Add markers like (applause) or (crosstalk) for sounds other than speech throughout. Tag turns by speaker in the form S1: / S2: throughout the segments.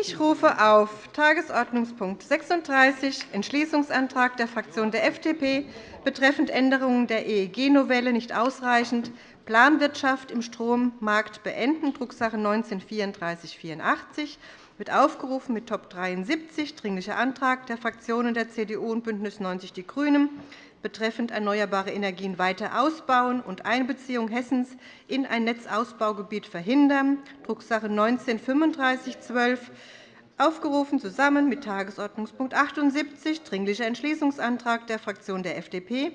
S1: Ich rufe auf Tagesordnungspunkt 36, Entschließungsantrag der Fraktion der FDP betreffend Änderungen der EEG-Novelle nicht ausreichend, Planwirtschaft im Strommarkt beenden, Drucksache 19-3484, wird aufgerufen mit Top 73, Dringlicher Antrag der Fraktionen der CDU und BÜNDNIS 90 die GRÜNEN betreffend erneuerbare Energien weiter ausbauen und Einbeziehung Hessens in ein Netzausbaugebiet verhindern, Drucksache 19-3512, aufgerufen zusammen mit Tagesordnungspunkt 78, Dringlicher Entschließungsantrag der Fraktion der FDP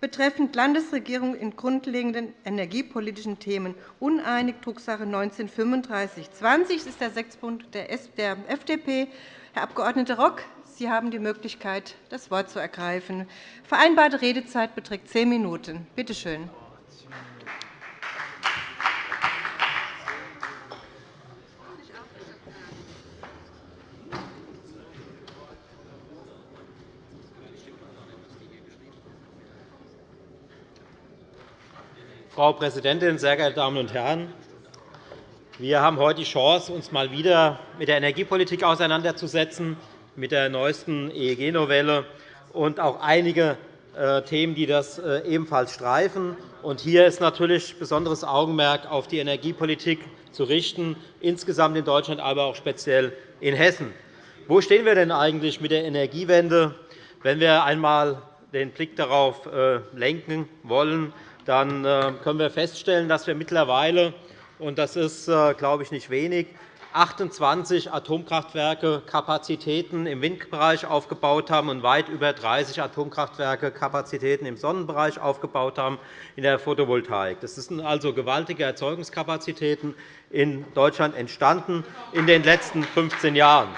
S1: betreffend Landesregierung in grundlegenden energiepolitischen Themen uneinig, Drucksache 19-3520. Das ist der Sechspunkt der FDP. Herr Abg. Rock, Sie haben die Möglichkeit, das Wort zu ergreifen. Vereinbarte Redezeit beträgt zehn Minuten. Bitte schön.
S2: Frau Präsidentin, sehr geehrte Damen und Herren! Wir haben heute die Chance, uns einmal wieder mit der Energiepolitik auseinanderzusetzen mit der neuesten EEG-Novelle und auch einige äh, Themen, die das äh, ebenfalls streifen. Hier ist natürlich besonderes Augenmerk auf die Energiepolitik zu richten, insgesamt in Deutschland, aber auch speziell in Hessen. Wo stehen wir denn eigentlich mit der Energiewende? Wenn wir einmal den Blick darauf äh, lenken wollen, dann können wir feststellen, dass wir mittlerweile, und das ist, glaube ich, nicht wenig, 28 Atomkraftwerke Kapazitäten im Windbereich aufgebaut haben und weit über 30 Atomkraftwerke Kapazitäten im Sonnenbereich aufgebaut haben in der Photovoltaik. Das sind also gewaltige Erzeugungskapazitäten in Deutschland entstanden in den letzten 15 Jahren.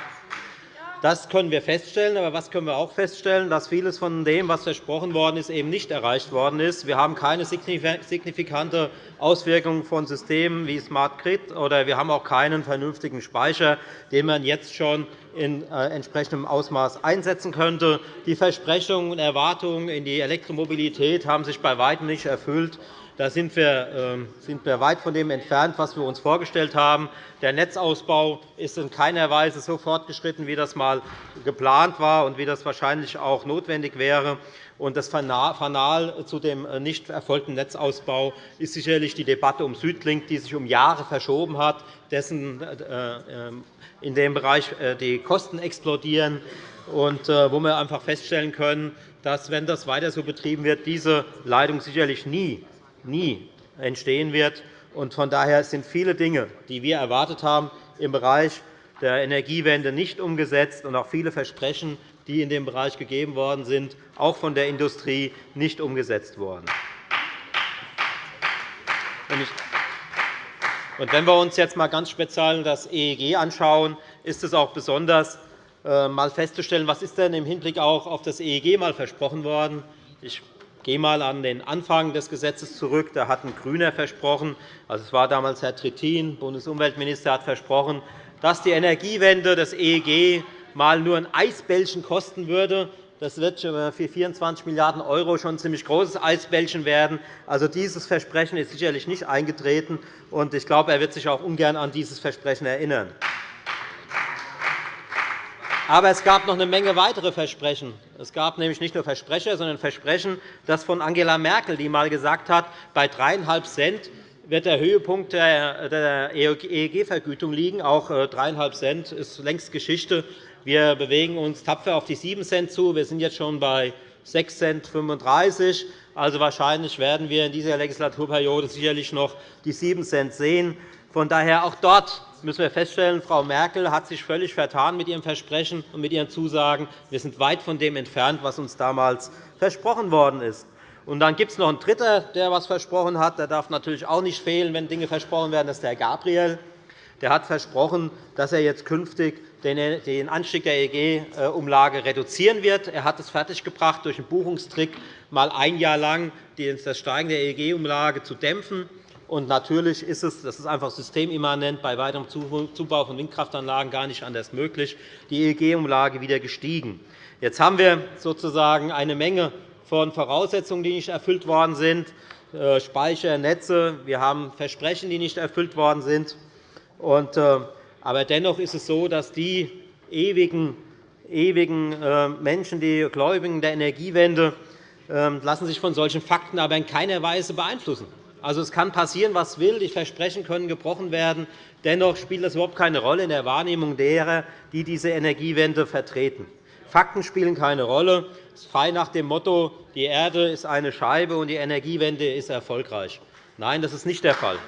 S2: Das können wir feststellen. Aber was können wir auch feststellen? Dass vieles von dem, was versprochen worden ist, eben nicht erreicht worden ist. Wir haben keine signifikante Auswirkung von Systemen wie Smart Grid, oder wir haben auch keinen vernünftigen Speicher, den man jetzt schon in äh, entsprechendem Ausmaß einsetzen könnte. Die Versprechungen und Erwartungen in die Elektromobilität haben sich bei weitem nicht erfüllt. Da sind wir, ähm, sind wir weit von dem entfernt, was wir uns vorgestellt haben. Der Netzausbau ist in keiner Weise so fortgeschritten, wie das einmal geplant war und wie das wahrscheinlich auch notwendig wäre. Das Fanal zu dem äh, nicht erfolgten Netzausbau ist sicherlich die Debatte um Südlink, die sich um Jahre verschoben hat, dessen äh, ähm, in dem Bereich äh, die Kosten explodieren und wo wir einfach feststellen können, dass, wenn das weiter so betrieben wird, diese Leitung sicherlich nie nie entstehen wird. Von daher sind viele Dinge, die wir erwartet haben, im Bereich der Energiewende nicht umgesetzt und auch viele Versprechen, die in dem Bereich gegeben worden sind, auch von der Industrie nicht umgesetzt worden. Wenn wir uns jetzt einmal ganz speziell das EEG anschauen, ist es auch besonders äh, mal festzustellen, was ist denn im Hinblick auch auf das EEG mal versprochen worden. Ich gehe einmal an den Anfang des Gesetzes zurück. Da hat ein GRÜNER versprochen, also es war damals Herr Trittin, Bundesumweltminister, hat versprochen, dass die Energiewende des EEG mal nur ein Eisbällchen kosten würde. Das wird für 24 Milliarden € schon ein ziemlich großes Eisbällchen werden. Also, dieses Versprechen ist sicherlich nicht eingetreten. und Ich glaube, er wird sich auch ungern an dieses Versprechen erinnern. Aber es gab noch eine Menge weitere Versprechen. Es gab nämlich nicht nur Versprecher, sondern Versprechen, das von Angela Merkel, die einmal gesagt hat, bei 3,5 Cent wird der Höhepunkt der EEG-Vergütung liegen. Auch 3,5 äh, Cent ist längst Geschichte. Wir bewegen uns tapfer auf die 7 Cent zu. Wir sind jetzt schon bei 6,35 Cent. Also wahrscheinlich werden wir in dieser Legislaturperiode sicherlich noch die 7 Cent sehen. Von daher auch dort müssen wir feststellen, Frau Merkel hat sich völlig vertan mit ihrem Versprechen und mit ihren Zusagen. Wir sind weit von dem entfernt, was uns damals versprochen worden ist. Und dann gibt es noch einen Dritten, der etwas versprochen hat. Der darf natürlich auch nicht fehlen, wenn Dinge versprochen werden. Das ist Herr Gabriel. Der hat versprochen, dass er jetzt künftig den Anstieg der EEG-Umlage reduzieren wird. Er hat es fertiggebracht, durch einen Buchungstrick mal ein Jahr lang das Steigen der EEG-Umlage zu dämpfen. Und natürlich ist es das ist einfach systemimmanent bei weiterem Zubau von Windkraftanlagen gar nicht anders möglich, die EEG-Umlage wieder gestiegen. Jetzt haben wir sozusagen eine Menge von Voraussetzungen, die nicht erfüllt worden sind, äh, Speicher, Netze. Wir haben Versprechen, die nicht erfüllt worden sind. Äh, Aber dennoch ist es so, dass die ewigen, ewigen äh, Menschen, die Gläubigen der Energiewende, ähm, lassen sich von solchen Fakten aber in keiner Weise beeinflussen. Also, es kann passieren, was will. Die Versprechen können gebrochen werden. Dennoch spielt das überhaupt keine Rolle in der Wahrnehmung derer, die diese Energiewende vertreten. Fakten spielen keine Rolle. Es ist frei nach dem Motto, die Erde ist eine Scheibe und die Energiewende ist erfolgreich. Nein, das ist nicht der Fall.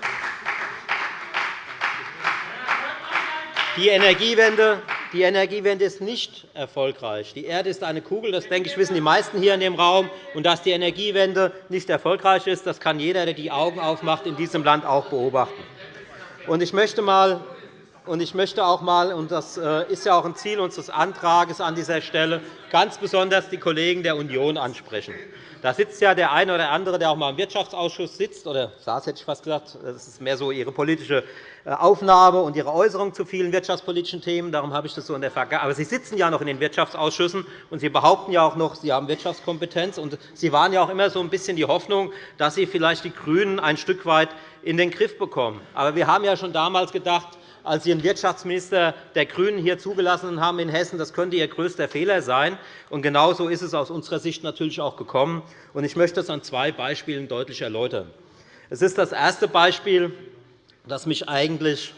S2: Die Energiewende, die Energiewende ist nicht erfolgreich. Die Erde ist eine Kugel, das denke ich, wissen die meisten hier in dem Raum. Und dass die Energiewende nicht erfolgreich ist, das kann jeder, der die Augen aufmacht, in diesem Land auch beobachten. Und ich möchte mal ich möchte auch einmal, und das äh, ist ja auch ein Ziel unseres Antrags an dieser Stelle, ganz besonders die Kollegen der Union ansprechen. Da sitzt ja der eine oder andere, der auch einmal im Wirtschaftsausschuss sitzt, oder saß, hätte ich fast gesagt. Das ist mehr so Ihre politische äh, Aufnahme und Ihre Äußerung zu vielen wirtschaftspolitischen Themen. Darum habe ich das so in der Vergangenheit. Aber Sie sitzen ja noch in den Wirtschaftsausschüssen, und Sie behaupten ja auch noch, Sie haben Wirtschaftskompetenz. Und Sie waren ja auch immer so ein bisschen die Hoffnung, dass Sie vielleicht die GRÜNEN ein Stück weit in den Griff bekommen. Aber wir haben ja schon damals gedacht, als Sie einen Wirtschaftsminister der GRÜNEN hier zugelassen haben in Hessen. Das könnte Ihr größter Fehler sein. Und genauso ist es aus unserer Sicht natürlich auch gekommen. Ich möchte das an zwei Beispielen deutlich erläutern. Es ist das erste Beispiel, das mich eigentlich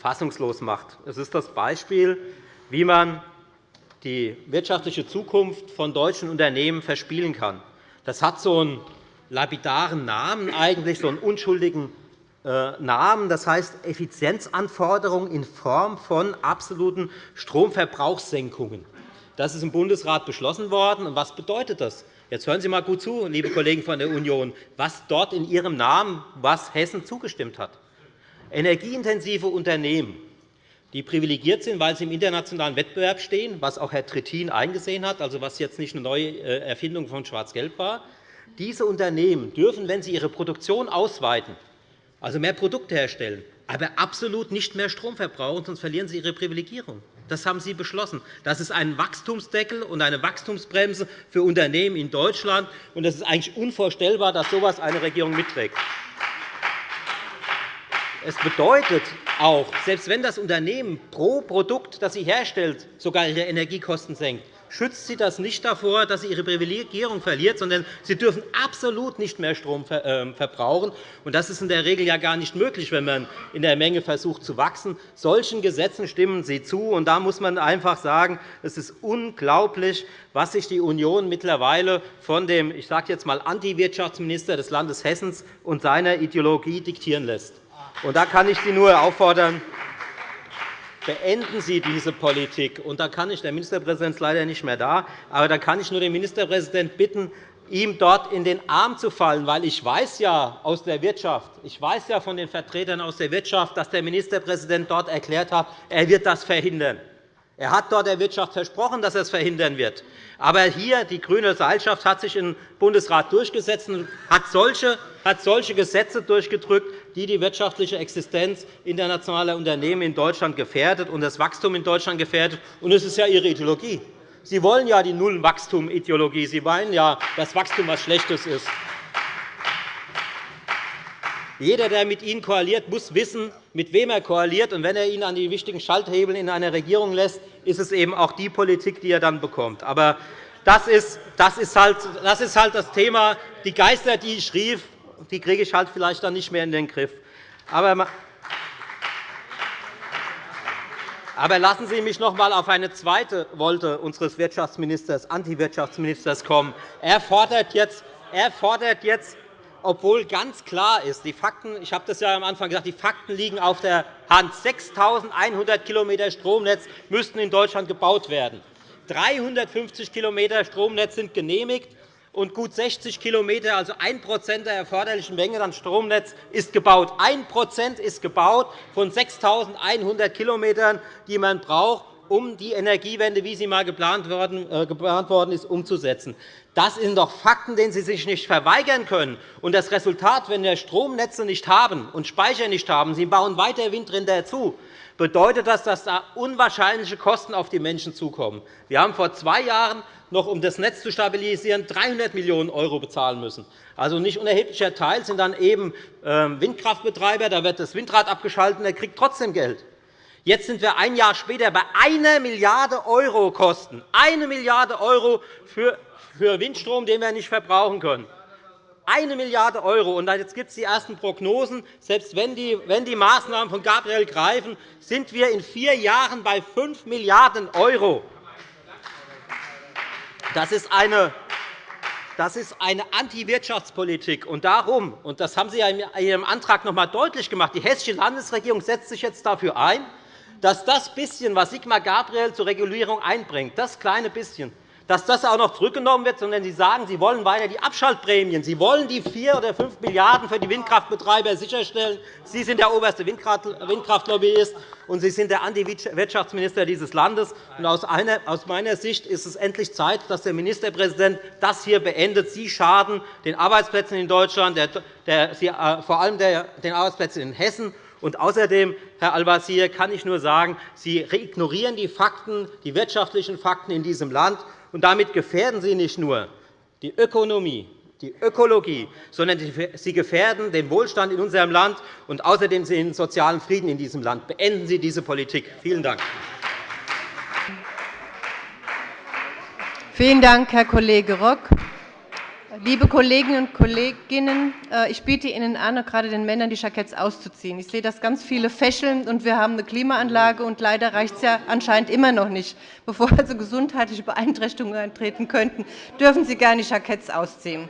S2: fassungslos macht. Es ist das Beispiel, wie man die wirtschaftliche Zukunft von deutschen Unternehmen verspielen kann. Das hat so einen lapidaren Namen, eigentlich so einen unschuldigen Namen, das heißt Effizienzanforderungen in Form von absoluten Stromverbrauchssenkungen. Das ist im Bundesrat beschlossen worden. Was bedeutet das? Jetzt hören Sie einmal gut zu, liebe Kollegen von der Union, was dort in Ihrem Namen was Hessen zugestimmt hat. Energieintensive Unternehmen, die privilegiert sind, weil sie im internationalen Wettbewerb stehen, was auch Herr Trittin eingesehen hat, also was jetzt nicht eine neue äh, Erfindung von Schwarz-Gelb war. Diese Unternehmen dürfen, wenn sie ihre Produktion ausweiten, also mehr Produkte herstellen, aber absolut nicht mehr Strom verbrauchen, sonst verlieren sie ihre Privilegierung. Das haben Sie beschlossen. Das ist ein Wachstumsdeckel und eine Wachstumsbremse für Unternehmen in Deutschland. Und es ist eigentlich unvorstellbar, dass so etwas eine Regierung mitträgt. Es bedeutet auch, selbst wenn das Unternehmen pro Produkt, das sie herstellt, sogar ihre Energiekosten senkt, schützt sie das nicht davor, dass sie ihre Privilegierung verliert, sondern sie dürfen absolut nicht mehr Strom ähm, verbrauchen. Das ist in der Regel ja gar nicht möglich, wenn man in der Menge versucht zu wachsen. Solchen Gesetzen stimmen Sie zu. Und da muss man einfach sagen, es ist unglaublich, was sich die Union mittlerweile von dem ich sage jetzt einmal, Antiwirtschaftsminister des Landes Hessen und seiner Ideologie diktieren lässt. Und da kann ich Sie nur auffordern, beenden Sie diese Politik. Und da kann ich, der Ministerpräsident ist leider nicht mehr da, aber da kann ich nur den Ministerpräsidenten bitten, ihm dort in den Arm zu fallen, weil ich weiß ja aus der Wirtschaft, ich weiß ja von den Vertretern aus der Wirtschaft, dass der Ministerpräsident dort erklärt hat, er wird das verhindern. Er hat dort der Wirtschaft versprochen, dass er es verhindern wird. Aber hier, die grüne Seilschaft hat sich im Bundesrat durchgesetzt und hat solche, hat solche Gesetze durchgedrückt, die die wirtschaftliche Existenz internationaler Unternehmen in Deutschland gefährdet und das Wachstum in Deutschland gefährdet. Und es ist ja Ihre Ideologie. Sie wollen ja die Nullwachstum-Ideologie. Sie wollen ja, dass Wachstum etwas Schlechtes ist. Jeder, der mit Ihnen koaliert, muss wissen, mit wem er koaliert. Und wenn er ihn an die wichtigen Schalthebel in einer Regierung lässt, ist es eben auch die Politik, die er dann bekommt. Aber das ist, das ist, halt, das ist halt das Thema. Die Geister, die ich rief, die kriege ich halt vielleicht dann nicht mehr in den Griff. Aber aber lassen Sie mich noch einmal auf eine zweite Wolte unseres Wirtschaftsministers, Antiwirtschaftsministers kommen. Er fordert jetzt, er fordert jetzt obwohl ganz klar ist, die Fakten, ich habe das ja am Anfang gesagt, die Fakten liegen auf der Hand. 6.100 km Stromnetz müssten in Deutschland gebaut werden. 350 km Stromnetz sind genehmigt, und gut 60 km, also 1% der erforderlichen Menge an Stromnetz, ist gebaut. 1% ist gebaut von 6.100 km, die man braucht, um die Energiewende, wie sie einmal geplant äh, worden ist, umzusetzen. Das sind doch Fakten, denen Sie sich nicht verweigern können. Und das Resultat, wenn wir Stromnetze nicht haben und Speicher nicht haben, Sie bauen weiter Windräder dazu, bedeutet das, dass da unwahrscheinliche Kosten auf die Menschen zukommen. Wir haben vor zwei Jahren noch, um das Netz zu stabilisieren, 300 Millionen € bezahlen müssen. Also nicht unerheblicher Teil sind dann eben ähm, Windkraftbetreiber. Da wird das Windrad abgeschaltet, der kriegt trotzdem Geld. Jetzt sind wir ein Jahr später bei 1 Milliarde € Kosten. 1 Milliarde € für Windstrom, den wir nicht verbrauchen können. 1 Milliarde €. Und jetzt gibt es die ersten Prognosen. Selbst wenn die, wenn die Maßnahmen von Gabriel greifen, sind wir in vier Jahren bei 5 Milliarden €. Das ist eine das ist eine Antiwirtschaftspolitik. Und darum, und das haben Sie ja in Ihrem Antrag noch einmal deutlich gemacht, die hessische Landesregierung setzt sich jetzt dafür ein, dass das bisschen, was Sigmar Gabriel zur Regulierung einbringt, das kleine bisschen, dass das auch noch zurückgenommen wird, sondern Sie sagen, Sie wollen weiter die Abschaltprämien, Sie wollen die 4 oder 5 Milliarden € für die Windkraftbetreiber sicherstellen. Sie sind der oberste Windkraftlobbyist, und Sie sind der Anti-Wirtschaftsminister dieses Landes. Aus meiner Sicht ist es endlich Zeit, dass der Ministerpräsident das hier beendet. Sie schaden den Arbeitsplätzen in Deutschland, äh, vor allem den Arbeitsplätzen in Hessen. Und außerdem, Herr Al-Wazir, kann ich nur sagen, Sie ignorieren die Fakten, die wirtschaftlichen Fakten in diesem Land. Und damit gefährden Sie nicht nur die Ökonomie, die Ökologie, sondern Sie gefährden den Wohlstand in unserem Land und außerdem den sozialen Frieden in diesem Land. Beenden Sie diese Politik. Vielen Dank.
S1: Vielen Dank, Herr Kollege Rock. Liebe Kolleginnen und Kollegen, äh, ich biete Ihnen an, gerade den Männern die Jacketts auszuziehen. Ich sehe, dass ganz viele fächeln, und wir haben eine Klimaanlage, und leider reicht es ja anscheinend immer noch nicht. (laughs) Bevor also gesundheitliche Beeinträchtigungen eintreten könnten, dürfen Sie gerne die Jacketts ausziehen.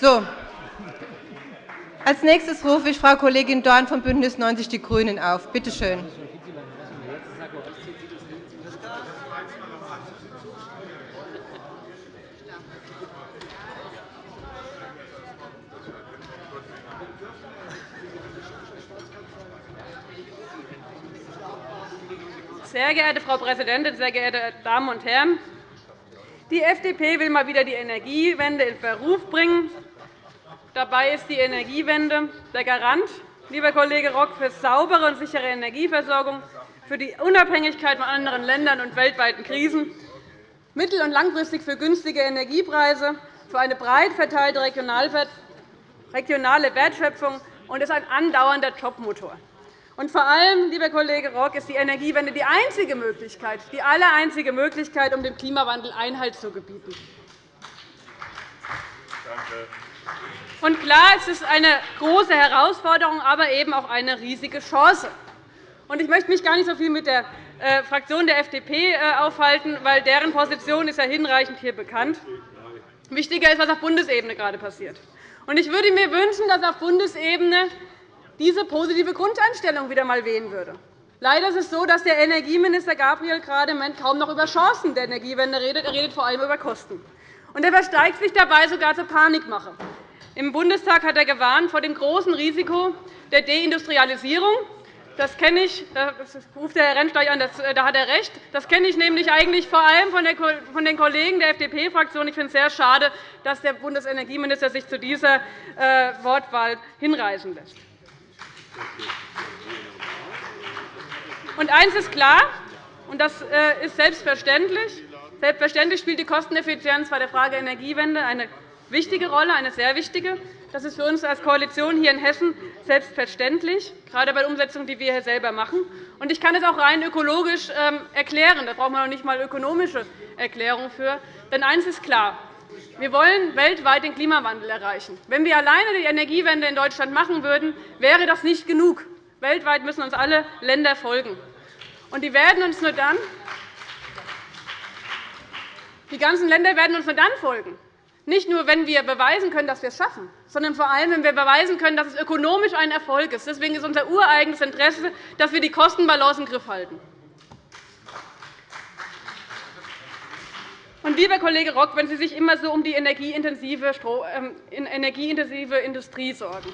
S1: So. Als nächstes rufe ich Frau Kollegin Dorn von BÜNDNIS 90 die GRÜNEN auf. Bitte schön.
S3: Sehr geehrte Frau Präsidentin, sehr geehrte Damen und Herren! Die FDP will mal wieder die Energiewende in Verruf bringen. Dabei ist die Energiewende der Garant, lieber Kollege Rock, für saubere und sichere Energieversorgung, für die Unabhängigkeit von anderen Ländern und weltweiten Krisen, mittel- und langfristig für günstige Energiepreise, für eine breit verteilte regionale Wertschöpfung und ist ein andauernder Jobmotor. Und vor allem, lieber Kollege Rock, ist die Energiewende die einzige Möglichkeit, die allereinzige Möglichkeit, um dem Klimawandel Einhalt zu gebieten. Und klar, es ist eine große Herausforderung, aber eben auch eine riesige Chance. Und ich möchte mich gar nicht so viel mit der äh, Fraktion der FDP äh, aufhalten, weil deren Position ist ja hinreichend hier bekannt. Wichtiger ist, was auf Bundesebene gerade passiert. Ich würde mir wünschen, dass auf Bundesebene diese positive Grundeinstellung wieder einmal wählen würde. Leider ist es so, dass der Energieminister Gabriel gerade im Moment kaum noch über Chancen der Energiewende redet. Er redet vor allem über Kosten. Und er versteigt sich dabei sogar zur Panikmache. Im Bundestag hat er gewarnt vor dem großen Risiko der Deindustrialisierung. Das kenne ich, da ruft der Herr Rentsch an, da hat er recht. Das kenne ich nämlich eigentlich vor allem von den Kollegen der FDP-Fraktion. Ich finde es sehr schade, dass der Bundesenergieminister sich zu dieser äh, Wortwahl hinreißen lässt. Und eines ist klar, und das äh, ist selbstverständlich. Selbstverständlich spielt die Kosteneffizienz bei der Frage Energiewende eine wichtige Rolle, eine sehr wichtige. Das ist für uns als Koalition hier in Hessen selbstverständlich, gerade bei der Umsetzung, die wir hier selber machen. Ich kann es auch rein ökologisch ähm, erklären. Da braucht man noch nicht einmal ökonomische Erklärungen für. Denn eines ist klar. Wir wollen weltweit den Klimawandel erreichen. Wenn wir alleine die Energiewende in Deutschland machen würden, wäre das nicht genug. Weltweit müssen uns alle Länder folgen. Und die, werden uns nur dann, die ganzen Länder werden uns nur dann folgen, nicht nur, wenn wir beweisen können, dass wir es schaffen, sondern vor allem, wenn wir beweisen können, dass es ökonomisch ein Erfolg ist. Deswegen ist unser ureigenes Interesse, dass wir die Kostenbalance im Griff halten. Und, lieber Kollege Rock, wenn Sie sich immer so um die energieintensive ähm, Industrie sorgen,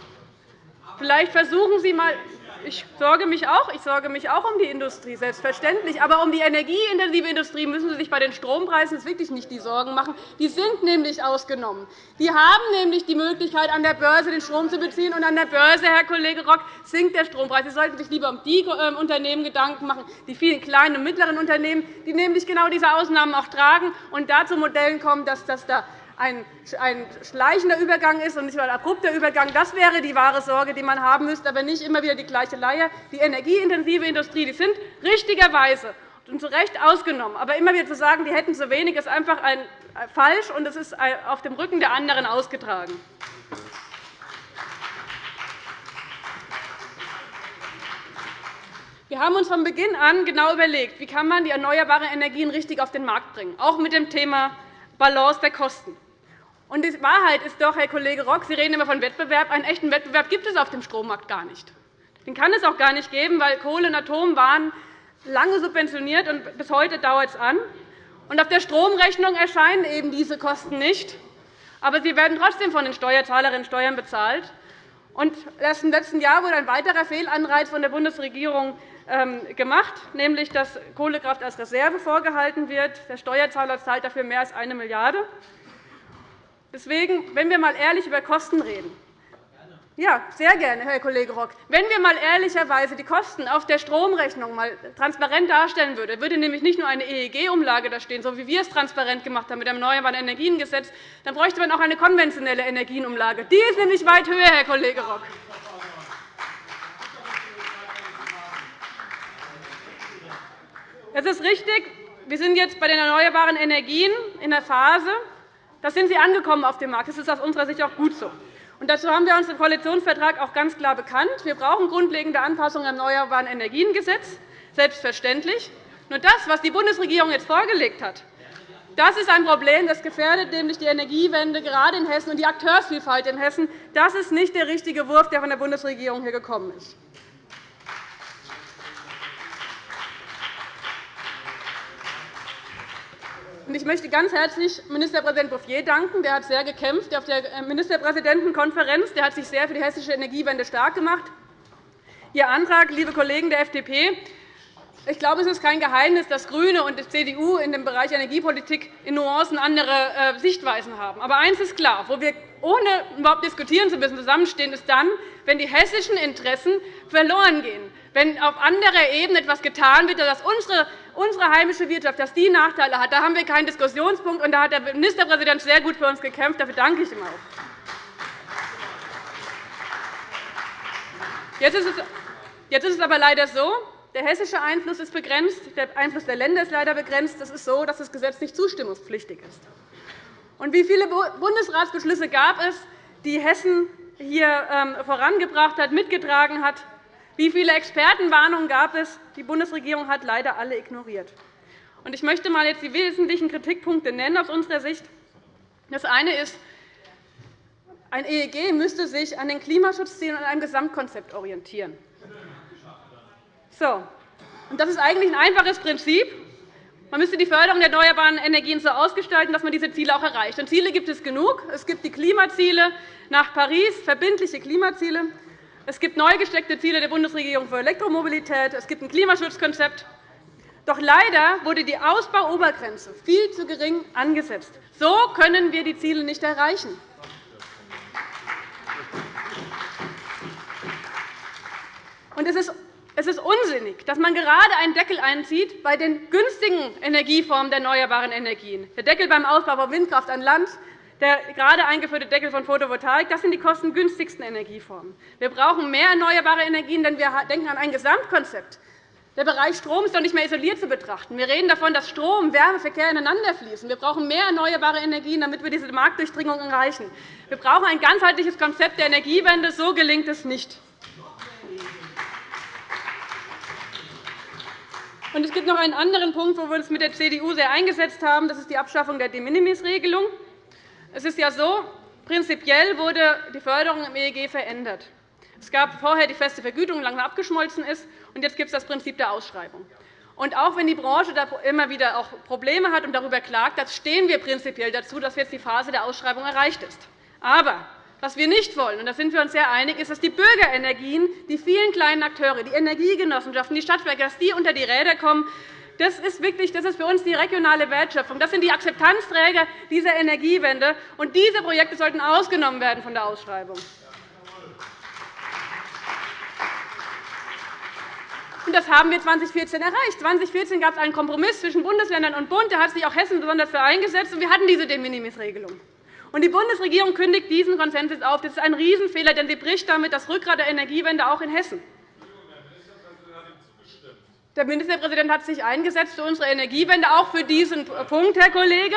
S3: vielleicht versuchen Sie einmal, ich sorge mich auch. Ich sorge mich auch um die Industrie, selbstverständlich. Aber um die energieintensive Industrie müssen Sie sich bei den Strompreisen wirklich nicht die Sorgen machen. Die sind nämlich ausgenommen. Die haben nämlich die Möglichkeit, an der Börse den Strom zu beziehen. Und an der Börse, Herr Kollege Rock, sinkt der Strompreis. Sie sollten sich lieber um die ähm, Unternehmen Gedanken machen, die vielen kleinen und mittleren Unternehmen, die nämlich genau diese Ausnahmen auch tragen und dazu Modellen kommen, dass das da ein schleichender Übergang ist und nicht ein abrupter Übergang. Das wäre die wahre Sorge, die man haben müsste, aber nicht immer wieder die gleiche Leier. Die energieintensive Industrie die sind richtigerweise und zu Recht ausgenommen. Aber immer wieder zu sagen, die hätten zu wenig, ist einfach falsch, und es ist auf dem Rücken der anderen ausgetragen. Wir haben uns von Beginn an genau überlegt, wie kann man die erneuerbaren Energien richtig auf den Markt bringen, auch mit dem Thema Balance der Kosten. Und die Wahrheit ist doch, Herr Kollege Rock, Sie reden immer von Wettbewerb. Einen echten Wettbewerb gibt es auf dem Strommarkt gar nicht. Den kann es auch gar nicht geben, weil Kohle und Atom waren lange subventioniert, und bis heute dauert es an. Und auf der Stromrechnung erscheinen eben diese Kosten nicht. Aber sie werden trotzdem von den Steuerzahlerinnen und Steuern bezahlt. Und erst im letzten Jahr wurde ein weiterer Fehlanreiz von der Bundesregierung gemacht, nämlich dass Kohlekraft als Reserve vorgehalten wird. Der Steuerzahler zahlt dafür mehr als 1 Milliarde €. Deswegen, wenn wir einmal ehrlich über Kosten reden, ja, sehr gerne, Herr Kollege Rock. Wenn wir einmal ehrlicherweise die Kosten auf der Stromrechnung mal transparent darstellen würden, würde nämlich nicht nur eine EEG-Umlage da stehen, so wie wir es transparent gemacht haben mit dem Erneuerbaren Energiengesetz, dann bräuchte man auch eine konventionelle Energienumlage. Die ist nämlich weit höher, Herr Kollege Rock. Es ist richtig, wir sind jetzt bei den erneuerbaren Energien in der Phase, da sind sie angekommen auf dem Markt. Das ist aus unserer Sicht auch gut so. Und dazu haben wir uns im Koalitionsvertrag auch ganz klar bekannt. Wir brauchen grundlegende Anpassungen am Erneuerbaren Energiengesetz, selbstverständlich. Nur das, was die Bundesregierung jetzt vorgelegt hat, das ist ein Problem, das gefährdet nämlich die Energiewende gerade in Hessen und die Akteursvielfalt in Hessen. Das ist nicht der richtige Wurf, der von der Bundesregierung hier gekommen ist. Ich möchte ganz herzlich Ministerpräsident Bouffier danken. Der hat sehr gekämpft auf der äh, Ministerpräsidentenkonferenz. Der hat sich sehr für die hessische Energiewende stark gemacht. Ihr Antrag, liebe Kollegen der FDP, ich glaube, es ist kein Geheimnis, dass GRÜNE und die CDU in dem Bereich Energiepolitik in Nuancen andere äh, Sichtweisen haben. Aber eines ist klar, wo wir ohne überhaupt diskutieren zu müssen zusammenstehen, ist dann, wenn die hessischen Interessen verloren gehen, wenn auf anderer Ebene etwas getan wird, dass unsere, unsere heimische Wirtschaft dass die Nachteile hat. Da haben wir keinen Diskussionspunkt, und da hat der Ministerpräsident sehr gut für uns gekämpft. Dafür danke ich ihm auch. Jetzt ist es aber leider so, der hessische Einfluss ist begrenzt, der Einfluss der Länder ist leider begrenzt. Es ist so, dass das Gesetz nicht zustimmungspflichtig ist. Und wie viele Bundesratsbeschlüsse gab es, die Hessen hier ähm, vorangebracht hat, mitgetragen hat? Wie viele Expertenwarnungen gab es? Die Bundesregierung hat leider alle ignoriert. Ich möchte einmal jetzt die wesentlichen Kritikpunkte nennen aus unserer Sicht. Das eine ist, ein EEG müsste sich an den Klimaschutzzielen und einem Gesamtkonzept orientieren. Das ist eigentlich ein einfaches Prinzip. Man müsste die Förderung der erneuerbaren Energien so ausgestalten, dass man diese Ziele auch erreicht. Und Ziele gibt es genug. Es gibt die Klimaziele nach Paris, verbindliche Klimaziele. Es gibt neu gesteckte Ziele der Bundesregierung für Elektromobilität. Es gibt ein Klimaschutzkonzept. Doch leider wurde die Ausbauobergrenze viel zu gering angesetzt. So können wir die Ziele nicht erreichen. Und es ist es ist unsinnig, dass man gerade einen Deckel einzieht bei den günstigen Energieformen der erneuerbaren Energien. Der Deckel beim Ausbau von Windkraft an Land, der gerade eingeführte Deckel von Photovoltaik, das sind die kostengünstigsten Energieformen. Wir brauchen mehr erneuerbare Energien, denn wir denken an ein Gesamtkonzept. Der Bereich Strom ist doch nicht mehr isoliert zu betrachten. Wir reden davon, dass Strom und Wärmeverkehr ineinander fließen. Wir brauchen mehr erneuerbare Energien, damit wir diese Marktdurchdringung erreichen. Wir brauchen ein ganzheitliches Konzept der Energiewende. So gelingt es nicht. Es gibt noch einen anderen Punkt, wo wir uns mit der CDU sehr eingesetzt haben. Das ist die Abschaffung der De-Minimis-Regelung. Es ist ja so, prinzipiell wurde die Förderung im EEG verändert. Es gab vorher die feste Vergütung, die langsam abgeschmolzen ist, und jetzt gibt es das Prinzip der Ausschreibung. Und auch wenn die Branche da immer wieder auch Probleme hat und darüber klagt, stehen wir prinzipiell dazu, dass jetzt die Phase der Ausschreibung erreicht ist. Aber was wir nicht wollen, und da sind wir uns sehr einig, ist, dass die Bürgerenergien, die vielen kleinen Akteure, die Energiegenossenschaften, die Stadtwerke, dass die unter die Räder kommen. Das ist, wirklich, das ist für uns die regionale Wertschöpfung. Das sind die Akzeptanzträger dieser Energiewende. Und diese Projekte sollten ausgenommen werden von der Ausschreibung. Und das haben wir 2014 erreicht. 2014 gab es einen Kompromiss zwischen Bundesländern und Bund. Da hat sich auch Hessen besonders für eingesetzt. Und wir hatten diese De-Minimis-Regelung. Und die Bundesregierung kündigt diesen Konsens auf. Das ist ein Riesenfehler, denn sie bricht damit das Rückgrat der Energiewende auch in Hessen. Der Ministerpräsident hat sich eingesetzt für unsere Energiewende, auch für diesen Punkt, Herr Kollege.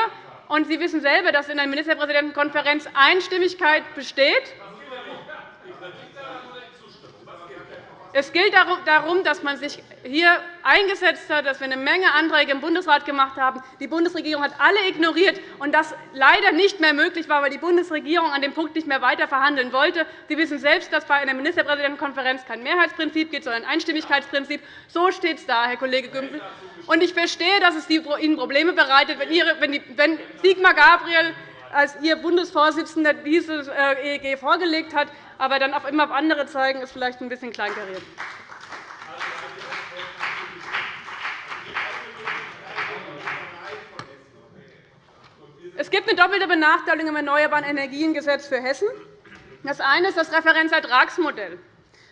S3: Und Sie wissen selber, dass in der Ministerpräsidentenkonferenz Einstimmigkeit besteht. Es geht darum, dass man sich hier eingesetzt hat, dass wir eine Menge Anträge im Bundesrat gemacht haben. Die Bundesregierung hat alle ignoriert, und das leider nicht mehr möglich war, weil die Bundesregierung an dem Punkt nicht mehr weiter verhandeln wollte. Sie wissen selbst, dass bei einer Ministerpräsidentenkonferenz kein Mehrheitsprinzip gibt, sondern ein Einstimmigkeitsprinzip. So steht es da, Herr Kollege Gümbel. Und ich verstehe, dass es Ihnen Probleme bereitet, wenn Sigmar Gabriel als Ihr Bundesvorsitzender dieses äh, EEG vorgelegt hat, aber dann auch immer auf andere zeigen, ist vielleicht ein bisschen kleinkariert. Es gibt eine doppelte Benachteiligung im Erneuerbaren Energiengesetz für Hessen. Das eine ist das Referenzertragsmodell.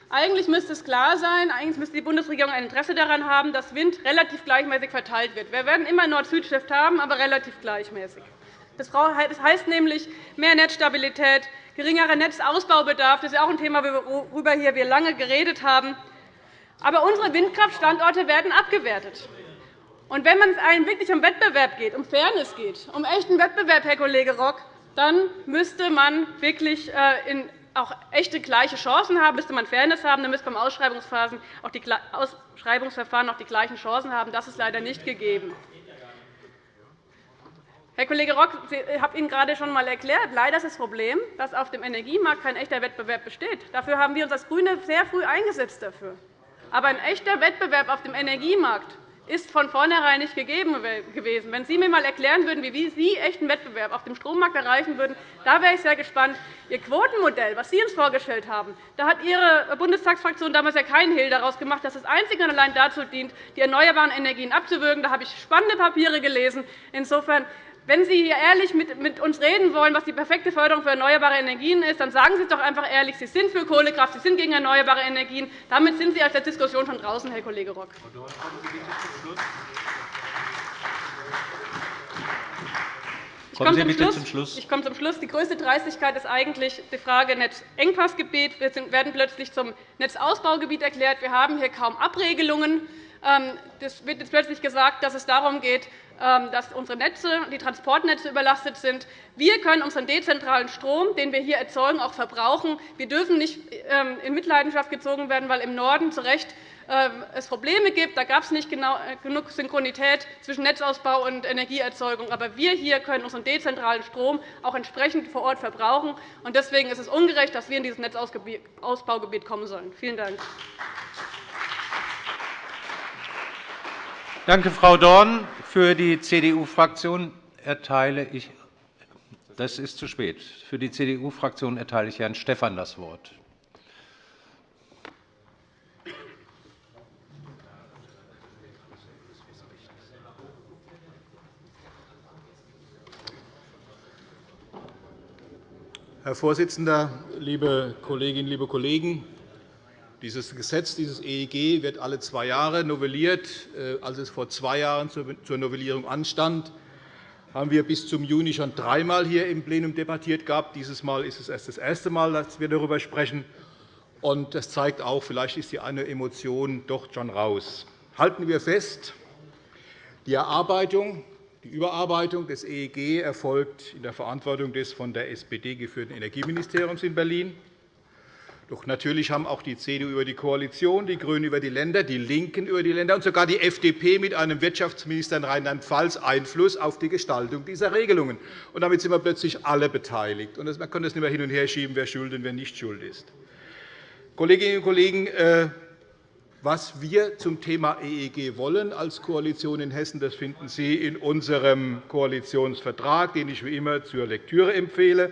S3: Eigentlich müsste es klar sein, eigentlich müsste die Bundesregierung ein Interesse daran haben, dass Wind relativ gleichmäßig verteilt wird. Wir werden immer Nord-Süd-Shift haben, aber relativ gleichmäßig. Das heißt nämlich mehr Netzstabilität, geringerer Netzausbaubedarf. Das ist auch ein Thema, worüber wir hier lange geredet haben. Aber unsere Windkraftstandorte werden abgewertet. Und wenn es einem wirklich um Wettbewerb geht, um Fairness geht, um echten Wettbewerb, Herr Kollege Rock, dann müsste man wirklich äh, auch echte gleiche Chancen haben, müsste man Fairness haben, dann müsste beim Ausschreibungsverfahren auch die gleichen Chancen haben. Das ist leider nicht gegeben. Herr Kollege Rock, ich habe Ihnen gerade schon einmal erklärt, leider ist das Problem, dass auf dem Energiemarkt kein echter Wettbewerb besteht. Dafür haben wir uns als GRÜNE sehr früh eingesetzt. Aber ein echter Wettbewerb auf dem Energiemarkt ist von vornherein nicht gegeben gewesen. Wenn Sie mir einmal erklären würden, wie Sie echten Wettbewerb auf dem Strommarkt erreichen würden, da wäre ich sehr gespannt. Ihr Quotenmodell, das Sie uns vorgestellt haben, da hat Ihre Bundestagsfraktion damals ja keinen Hehl daraus gemacht, dass es einzig und allein dazu dient, die erneuerbaren Energien abzuwürgen. Da habe ich spannende Papiere gelesen. Insofern wenn Sie hier ehrlich mit uns reden wollen, was die perfekte Förderung für erneuerbare Energien ist, dann sagen Sie es doch einfach ehrlich. Sie sind für Kohlekraft, Sie sind gegen erneuerbare Energien. Damit sind Sie aus der Diskussion schon draußen, Herr Kollege Rock. Ich komme zum, Schluss. zum Schluss. Ich komme zum Schluss. Die größte Dreistigkeit ist eigentlich die Frage Netzengpassgebiet. Wir werden plötzlich zum Netzausbaugebiet erklärt. Wir haben hier kaum Abregelungen. Es ähm, wird jetzt plötzlich gesagt, dass es darum geht, ähm, dass unsere Netze, die Transportnetze überlastet sind. Wir können unseren dezentralen Strom, den wir hier erzeugen, auch verbrauchen. Wir dürfen nicht ähm, in Mitleidenschaft gezogen werden, weil im Norden zu Recht es Probleme gibt. Da gab es nicht äh, genug Synchronität zwischen Netzausbau und Energieerzeugung. Aber wir hier können unseren dezentralen Strom auch entsprechend vor Ort verbrauchen. Deswegen ist es ungerecht, dass wir in dieses Netzausbaugebiet kommen sollen. Vielen Dank.
S4: Danke, Frau Dorn. Für die CDU-Fraktion erteile ich das ist zu spät. Für die CDU-Fraktion erteile ich Herrn Stephan das Wort.
S5: Herr Vorsitzender, liebe Kolleginnen, liebe Kollegen! Dieses Gesetz, dieses EEG, wird alle zwei Jahre novelliert. Äh, als es vor zwei Jahren zur Novellierung anstand, haben wir bis zum Juni schon dreimal hier im Plenum debattiert gehabt. Dieses Mal ist es erst das erste Mal, dass wir darüber sprechen. Das zeigt auch, vielleicht ist die eine Emotion doch schon raus. Halten wir fest, die Erarbeitung, die Überarbeitung des EEG erfolgt in der Verantwortung des von der SPD geführten Energieministeriums in Berlin. Doch natürlich haben auch die CDU über die Koalition, die GRÜNEN über die Länder, die LINKEN über die Länder und sogar die FDP mit einem Wirtschaftsminister in Rheinland-Pfalz Einfluss auf die Gestaltung dieser Regelungen. Und damit sind wir plötzlich alle beteiligt. Und man kann das nicht mehr hin und her schieben, wer schuld und wer nicht schuld ist. Kolleginnen und Kollegen, äh, was wir zum Thema EEG wollen als Koalition in Hessen, das finden Sie in unserem Koalitionsvertrag, den ich wie immer zur Lektüre empfehle.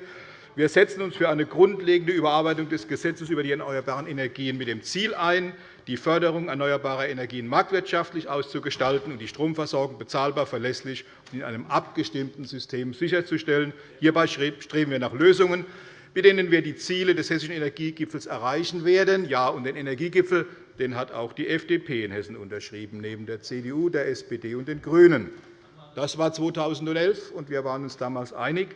S5: Wir setzen uns für eine grundlegende Überarbeitung des Gesetzes über die erneuerbaren Energien mit dem Ziel ein, die Förderung erneuerbarer Energien marktwirtschaftlich auszugestalten und die Stromversorgung bezahlbar, verlässlich und in einem abgestimmten System sicherzustellen. Hierbei streben wir nach Lösungen, mit denen wir die Ziele des Hessischen Energiegipfels erreichen werden. Ja, und den Energiegipfel den hat auch die FDP in Hessen unterschrieben, neben der CDU, der SPD und den GRÜNEN. Das war 2011, und wir waren uns damals einig.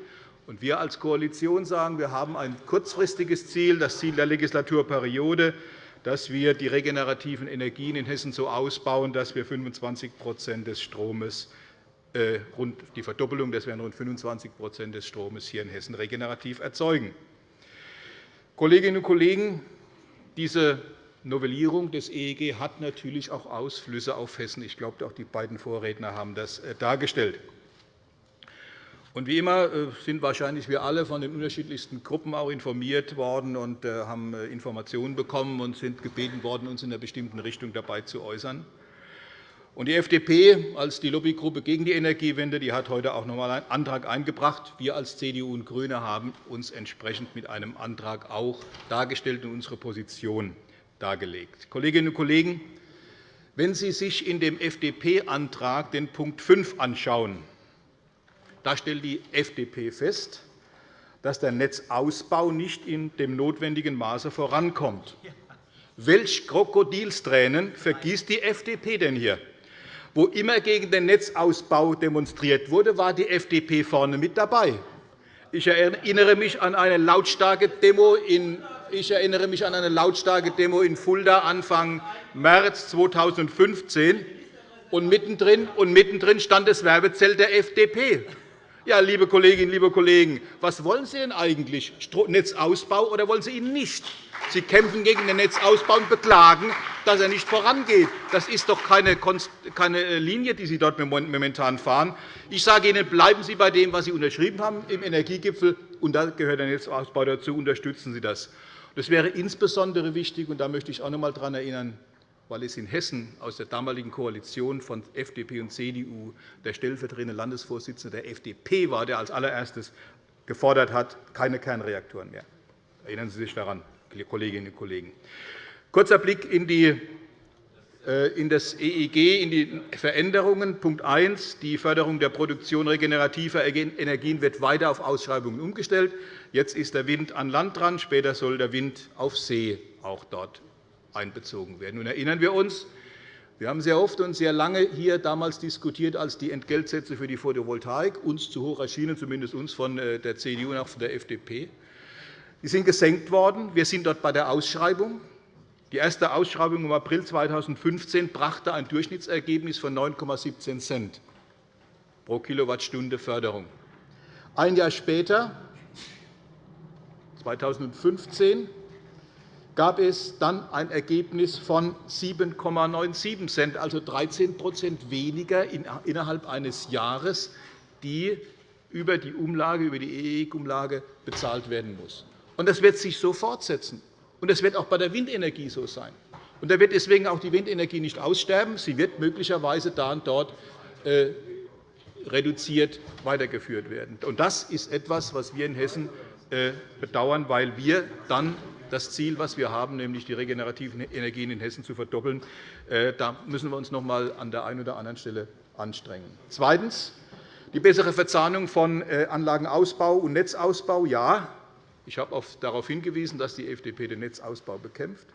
S5: Wir als Koalition sagen, wir haben ein kurzfristiges Ziel, das Ziel der Legislaturperiode, dass wir die regenerativen Energien in Hessen so ausbauen, dass wir 25 des Stromes, äh, rund die Verdoppelung, das wären rund 25% des Stromes hier in Hessen regenerativ erzeugen. Kolleginnen und Kollegen, diese Novellierung des EEG hat natürlich auch Ausflüsse auf Hessen. Ich glaube, auch die beiden Vorredner haben das äh, dargestellt. Und wie immer äh, sind wahrscheinlich wir alle von den unterschiedlichsten Gruppen auch informiert worden und äh, haben äh, Informationen bekommen und sind gebeten worden, uns in einer bestimmten Richtung dabei zu äußern. Und die FDP als die Lobbygruppe gegen die Energiewende die hat heute auch noch einmal einen Antrag eingebracht. Wir als CDU und GRÜNE haben uns entsprechend mit einem Antrag auch dargestellt und unsere Position dargelegt. Kolleginnen und Kollegen, wenn Sie sich in dem FDP-Antrag den Punkt 5 anschauen, da stellt die FDP fest, dass der Netzausbau nicht in dem notwendigen Maße vorankommt. Welch Krokodilstränen vergießt die FDP denn hier? Wo immer gegen den Netzausbau demonstriert wurde, war die FDP vorne mit dabei. Ich erinnere mich an eine lautstarke Demo in ich erinnere mich an eine lautstarke Demo in Fulda Anfang März 2015. Und mittendrin, und mittendrin stand das Werbezelt der FDP. Ja, liebe Kolleginnen, liebe Kollegen, was wollen Sie denn eigentlich? Netzausbau oder wollen Sie ihn nicht? Sie kämpfen gegen den Netzausbau und beklagen, dass er nicht vorangeht. Das ist doch keine äh, Linie, die Sie dort momentan fahren. Ich sage Ihnen, bleiben Sie bei dem, was Sie unterschrieben haben im Energiegipfel, und da gehört der Netzausbau dazu. Unterstützen Sie das. Das wäre insbesondere wichtig, und da möchte ich auch noch einmal daran erinnern, weil es in Hessen aus der damaligen Koalition von FDP und CDU der stellvertretende Landesvorsitzende der FDP war, der als allererstes gefordert hat, keine Kernreaktoren mehr. Erinnern Sie sich daran, Kolleginnen und Kollegen. Kurzer Blick in, die, äh, in das EEG, in die Veränderungen. Punkt 1. Die Förderung der Produktion regenerativer Energien wird weiter auf Ausschreibungen umgestellt. Jetzt ist der Wind an Land dran, später soll der Wind auf See auch dort einbezogen werden. Nun erinnern wir uns, wir haben sehr oft und sehr lange hier damals diskutiert, als die Entgeltsätze für die Photovoltaik uns zu hoch erschienen, zumindest uns von äh, der CDU und auch von der FDP. Die sind gesenkt worden. Wir sind dort bei der Ausschreibung. Die erste Ausschreibung im April 2015 brachte ein Durchschnittsergebnis von 9,17 Cent pro Kilowattstunde Förderung. Ein Jahr später, 2015, gab es dann ein Ergebnis von 7,97 Cent, also 13% weniger innerhalb eines Jahres, die über die Umlage, über die EEG-Umlage bezahlt werden muss. Das wird sich so fortsetzen. Und das wird auch bei der Windenergie so sein. Und da wird deswegen auch die Windenergie nicht aussterben. Sie wird möglicherweise da und dort äh, reduziert weitergeführt werden. Das ist etwas, was wir in Hessen äh, bedauern, weil wir dann das Ziel, das wir haben, nämlich die regenerativen Energien in Hessen zu verdoppeln. Äh, da müssen wir uns noch einmal an der einen oder anderen Stelle anstrengen. Zweitens. Die bessere Verzahnung von äh, Anlagenausbau und Netzausbau. Ja, ich habe darauf hingewiesen, dass die FDP den Netzausbau bekämpft.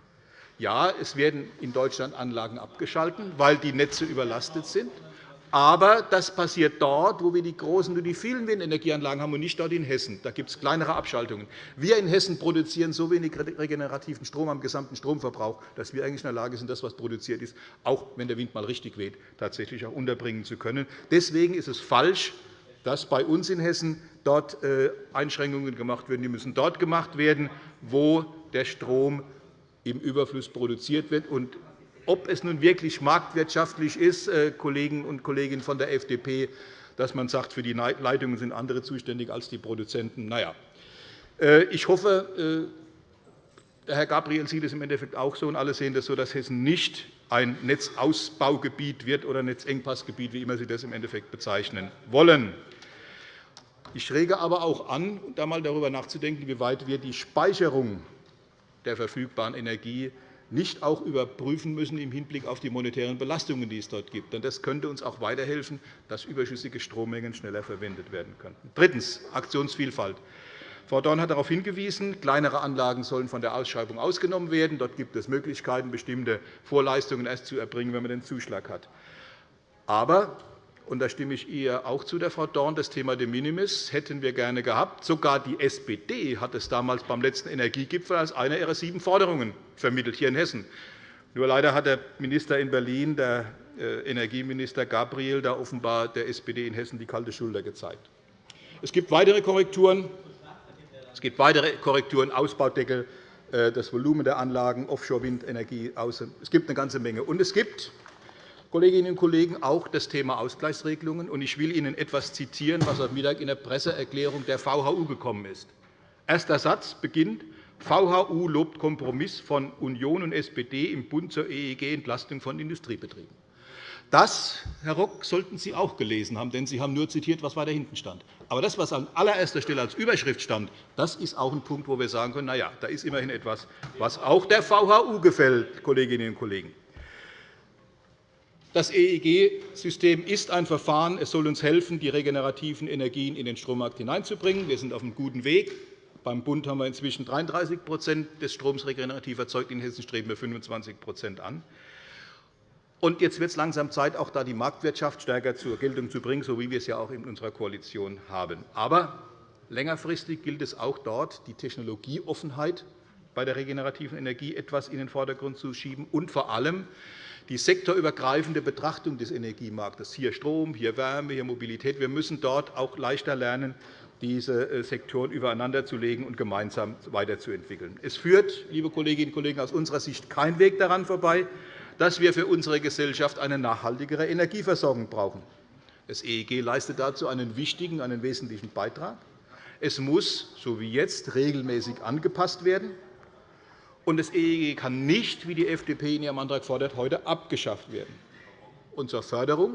S5: Ja, es werden in Deutschland Anlagen abgeschaltet, weil die Netze überlastet sind. Aber das passiert dort, wo wir die großen und die vielen Windenergieanlagen haben, und nicht dort in Hessen. Da gibt es kleinere Abschaltungen. Wir in Hessen produzieren so wenig regenerativen Strom am gesamten Stromverbrauch, dass wir eigentlich in der Lage sind, das, was produziert ist, auch wenn der Wind mal richtig weht, tatsächlich auch unterbringen zu können. Deswegen ist es falsch, dass bei uns in Hessen dort äh, Einschränkungen gemacht werden. Die müssen dort gemacht werden, wo der Strom im Überfluss produziert wird. Ob es nun wirklich marktwirtschaftlich ist, äh, Kollegen und Kolleginnen von der FDP, dass man sagt, für die Leitungen sind andere zuständig als die Produzenten. Na ja. Äh, ich hoffe, äh, Herr Gabriel sieht es im Endeffekt auch so, und alle sehen das so, dass Hessen nicht ein Netzausbaugebiet wird oder Netzengpassgebiet, wie immer Sie das im Endeffekt bezeichnen wollen. Ich rege aber auch an, da einmal darüber nachzudenken, wie weit wir die Speicherung der verfügbaren Energie nicht auch überprüfen müssen im Hinblick auf die monetären Belastungen, die es dort gibt. Das könnte uns auch weiterhelfen, dass überschüssige Strommengen schneller verwendet werden könnten. Drittens. Aktionsvielfalt. Frau Dorn hat darauf hingewiesen, kleinere Anlagen sollen von der Ausschreibung ausgenommen werden. Dort gibt es Möglichkeiten, bestimmte Vorleistungen erst zu erbringen, wenn man den Zuschlag hat. Aber und da stimme ich ihr auch zu, der Frau Dorn, das Thema de minimis hätten wir gerne gehabt. Sogar die SPD hat es damals beim letzten Energiegipfel als eine ihrer sieben Forderungen vermittelt, hier in Hessen. Nur leider hat der Minister in Berlin, der äh, Energieminister Gabriel, da offenbar der SPD in Hessen die kalte Schulter gezeigt. Es gibt weitere Korrekturen. Es gibt weitere Korrekturen, Ausbaudeckel, äh, das Volumen der Anlagen, Offshore-Windenergie. Es gibt eine ganze Menge. Und es gibt Kolleginnen und Kollegen, auch das Thema Ausgleichsregelungen. Ich will Ihnen etwas zitieren, was heute Mittag in der Presseerklärung der VHU gekommen ist. Erster Satz beginnt, VHU lobt Kompromiss von Union und SPD im Bund zur EEG-Entlastung von Industriebetrieben. Das, Herr Rock, sollten Sie auch gelesen haben, denn Sie haben nur zitiert, was weiter hinten stand. Aber das, was an allererster Stelle als Überschrift stand, das ist auch ein Punkt, wo wir sagen können, na ja, da ist immerhin etwas, was auch der VHU gefällt, Kolleginnen und Kollegen. Das EEG-System ist ein Verfahren. Es soll uns helfen, die regenerativen Energien in den Strommarkt hineinzubringen. Wir sind auf einem guten Weg. Beim Bund haben wir inzwischen 33% des Stroms regenerativ erzeugt. In Hessen streben wir 25% an. Und jetzt wird es langsam Zeit, auch da die Marktwirtschaft stärker zur Geltung zu bringen, so wie wir es ja auch in unserer Koalition haben. Aber längerfristig gilt es auch dort, die Technologieoffenheit bei der regenerativen Energie etwas in den Vordergrund zu schieben und vor allem die sektorübergreifende Betrachtung des Energiemarktes, hier Strom, hier Wärme, hier Mobilität. Wir müssen dort auch leichter lernen, diese äh, Sektoren übereinander zu legen und gemeinsam weiterzuentwickeln. Es führt, liebe Kolleginnen und Kollegen, aus unserer Sicht kein Weg daran vorbei, dass wir für unsere Gesellschaft eine nachhaltigere Energieversorgung brauchen. Das EEG leistet dazu einen wichtigen, einen wesentlichen Beitrag. Es muss, so wie jetzt, regelmäßig angepasst werden. Und das EEG kann nicht, wie die FDP in ihrem Antrag fordert, heute abgeschafft werden. Und zur Förderung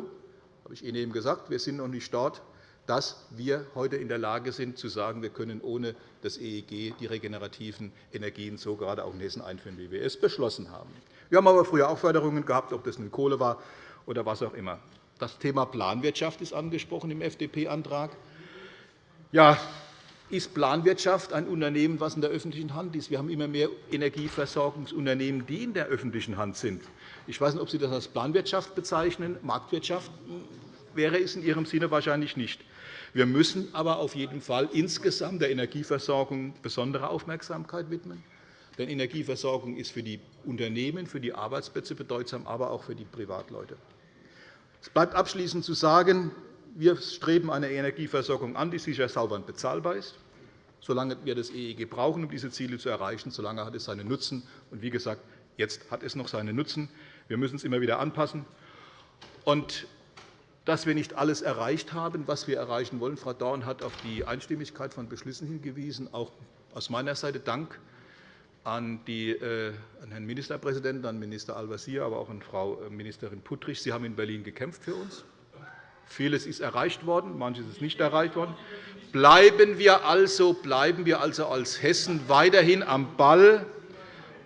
S5: habe ich Ihnen eben gesagt, wir sind noch nicht dort, dass wir heute in der Lage sind, zu sagen, wir können ohne das EEG die regenerativen Energien so gerade auch in Hessen einführen, wie wir es beschlossen haben. Wir haben aber früher auch Förderungen gehabt, ob das nun Kohle war oder was auch immer. Das Thema Planwirtschaft ist angesprochen im FDP-Antrag. Ja, ist Planwirtschaft ein Unternehmen, das in der öffentlichen Hand ist. Wir haben immer mehr Energieversorgungsunternehmen, die in der öffentlichen Hand sind. Ich weiß nicht, ob Sie das als Planwirtschaft bezeichnen. Marktwirtschaft wäre es in Ihrem Sinne wahrscheinlich nicht. Wir müssen aber auf jeden Fall insgesamt der Energieversorgung besondere Aufmerksamkeit widmen. Denn Energieversorgung ist für die Unternehmen, für die Arbeitsplätze bedeutsam, aber auch für die Privatleute. Es bleibt abschließend zu sagen, wir streben eine Energieversorgung an, die sicher, sauber und bezahlbar ist. Solange wir das EEG brauchen, um diese Ziele zu erreichen, solange hat es seinen Nutzen. Und wie gesagt, jetzt hat es noch seinen Nutzen. Wir müssen es immer wieder anpassen. Und dass wir nicht alles erreicht haben, was wir erreichen wollen. Frau Dorn hat auf die Einstimmigkeit von Beschlüssen hingewiesen. Auch aus meiner Seite Dank an, die, äh, an Herrn Ministerpräsidenten, an Minister Al-Wazir, aber auch an Frau äh, Ministerin Puttrich. Sie haben in Berlin gekämpft für uns. Vieles ist erreicht worden, manches ist nicht erreicht worden. Bleiben wir also, bleiben wir also als Hessen weiterhin am Ball,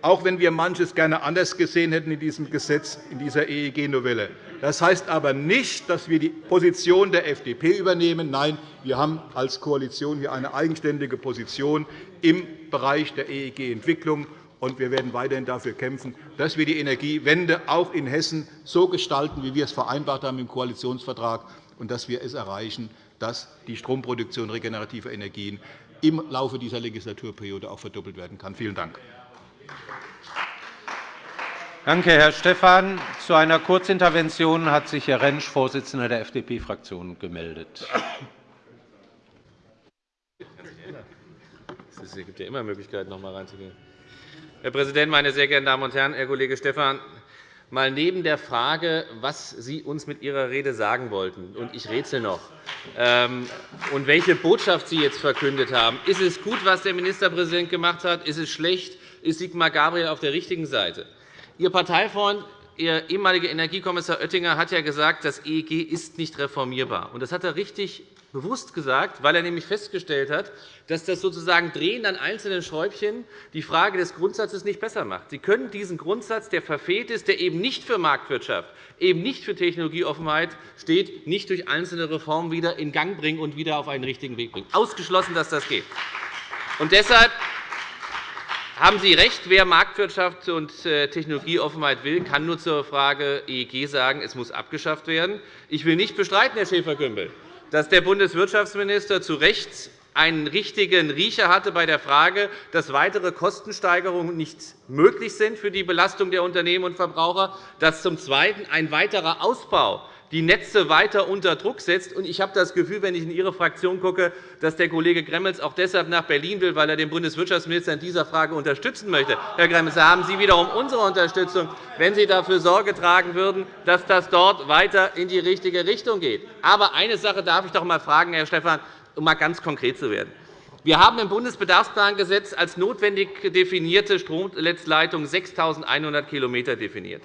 S5: auch wenn wir manches gerne anders gesehen hätten in diesem Gesetz, in dieser EEG-Novelle. Das heißt aber nicht, dass wir die Position der FDP übernehmen. Nein, wir haben als Koalition hier eine eigenständige Position im Bereich der EEG-Entwicklung und wir werden weiterhin dafür kämpfen, dass wir die Energiewende auch in Hessen so gestalten, wie wir es vereinbart haben im Koalitionsvertrag, und dass wir es erreichen, dass die Stromproduktion regenerativer Energien im Laufe dieser Legislaturperiode auch verdoppelt werden kann. Vielen Dank.
S4: Danke, Herr Stephan. Zu einer Kurzintervention hat sich Herr Rentsch, Vorsitzender der FDP-Fraktion, gemeldet.
S6: Es gibt ja immer Möglichkeiten, noch einmal reinzugehen. Herr Präsident, meine sehr geehrten Damen und Herren! Herr Kollege Stephan, mal neben der Frage, was Sie uns mit Ihrer Rede sagen wollten, und ich rätsel noch, ähm, und welche Botschaft Sie jetzt verkündet haben. Ist es gut, was der Ministerpräsident gemacht hat? Ist es schlecht? Ist Sigmar Gabriel auf der richtigen Seite? Ihr Parteifreund, Ihr ehemaliger Energiekommissar Oettinger hat ja gesagt, das EEG ist nicht reformierbar. Das hat er richtig bewusst gesagt, weil er nämlich festgestellt hat, dass das sozusagen Drehen an einzelnen Schräubchen die Frage des Grundsatzes nicht besser macht. Sie können diesen Grundsatz, der verfehlt ist, der eben nicht für Marktwirtschaft, eben nicht für Technologieoffenheit steht, nicht durch einzelne Reformen wieder in Gang bringen und wieder auf einen richtigen Weg bringen. Ausgeschlossen, dass das geht. Und deshalb haben Sie recht, wer Marktwirtschaft und äh, Technologieoffenheit will, kann nur zur Frage EEG sagen, es muss abgeschafft werden. Ich will nicht bestreiten, Herr Schäfer-Gümbel, dass der Bundeswirtschaftsminister zu Recht einen richtigen Riecher hatte bei der Frage, dass weitere Kostensteigerungen nicht möglich sind für die Belastung der Unternehmen und Verbraucher, dass zum Zweiten ein weiterer Ausbau die Netze weiter unter Druck setzt. Ich habe das Gefühl, wenn ich in Ihre Fraktion gucke, dass der Kollege Gremmels auch deshalb nach Berlin will, weil er den Bundeswirtschaftsminister in dieser Frage unterstützen möchte. Herr Gremmels, da haben Sie wiederum unsere Unterstützung, wenn Sie dafür Sorge tragen würden, dass das dort weiter in die richtige Richtung geht. Aber eine Sache darf ich doch einmal fragen, Herr Stephan um einmal ganz konkret zu werden. Wir haben im Bundesbedarfsplangesetz als notwendig definierte Stromnetzleitung 6.100 km definiert.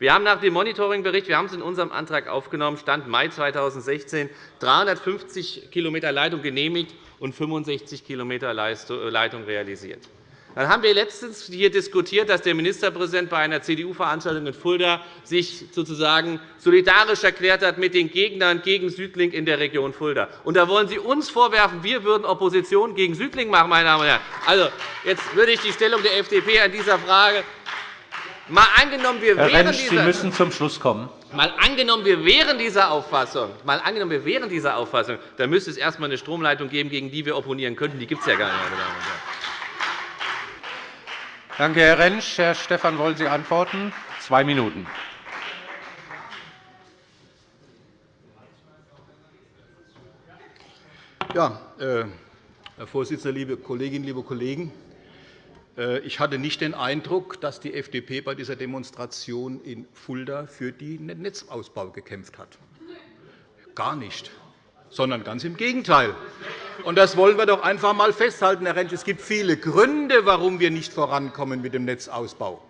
S6: Wir haben nach dem Monitoringbericht, wir haben es in unserem Antrag aufgenommen, Stand Mai 2016 350 km Leitung genehmigt und 65 km Leitung realisiert. Dann haben wir letztens hier diskutiert, dass der Ministerpräsident bei einer CDU-Veranstaltung in Fulda sich sozusagen solidarisch erklärt hat mit den Gegnern gegen Südlink in der Region Fulda. Und da wollen Sie uns vorwerfen, wir würden Opposition gegen Südlink machen, meine Damen und Herren. Also, jetzt würde ich die Stellung der FDP an dieser Frage Mal angenommen, wir
S4: Herr Rentsch, Sie müssen zum Schluss kommen.
S6: Mal angenommen, wir wären dieser Auffassung, mal angenommen, wir wären dieser Auffassung, dann müsste es erst einmal eine Stromleitung geben, gegen die wir opponieren könnten. Die gibt es ja gar nicht, meine Damen und Herren.
S4: Danke, Herr Rentsch. Herr Stephan, wollen Sie antworten? Zwei Minuten.
S5: Ja, äh, Herr Vorsitzender, liebe Kolleginnen, liebe Kollegen! Äh, ich hatte nicht den Eindruck, dass die FDP bei dieser Demonstration in Fulda für den Netzausbau gekämpft hat. Gar nicht sondern ganz im Gegenteil. Und das wollen wir doch einfach einmal festhalten, Herr Rentsch. Es gibt viele Gründe, warum wir nicht vorankommen mit dem Netzausbau.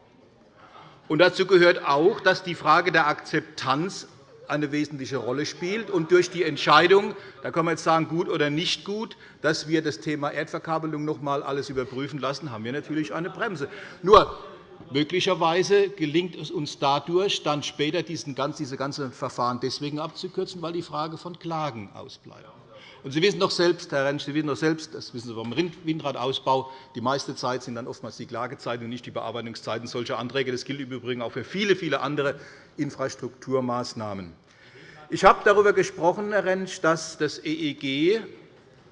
S5: Und dazu gehört auch, dass die Frage der Akzeptanz eine wesentliche Rolle spielt. Und durch die Entscheidung, da kann man jetzt sagen, gut oder nicht gut, dass wir das Thema Erdverkabelung noch einmal alles überprüfen lassen, haben wir natürlich eine Bremse. Nur Möglicherweise gelingt es uns dadurch, dann später diese ganzen Verfahren deswegen abzukürzen, weil die Frage von Klagen ausbleibt. Und Sie wissen doch selbst, Herr Rentsch, Sie wissen doch selbst, das wissen Sie vom Windradausbau, die meiste Zeit sind dann oftmals die Klagezeiten und nicht die Bearbeitungszeiten solcher Anträge. Das gilt im Übrigen auch für viele, viele andere Infrastrukturmaßnahmen. Ich habe darüber gesprochen, Herr Rentsch, dass das EEG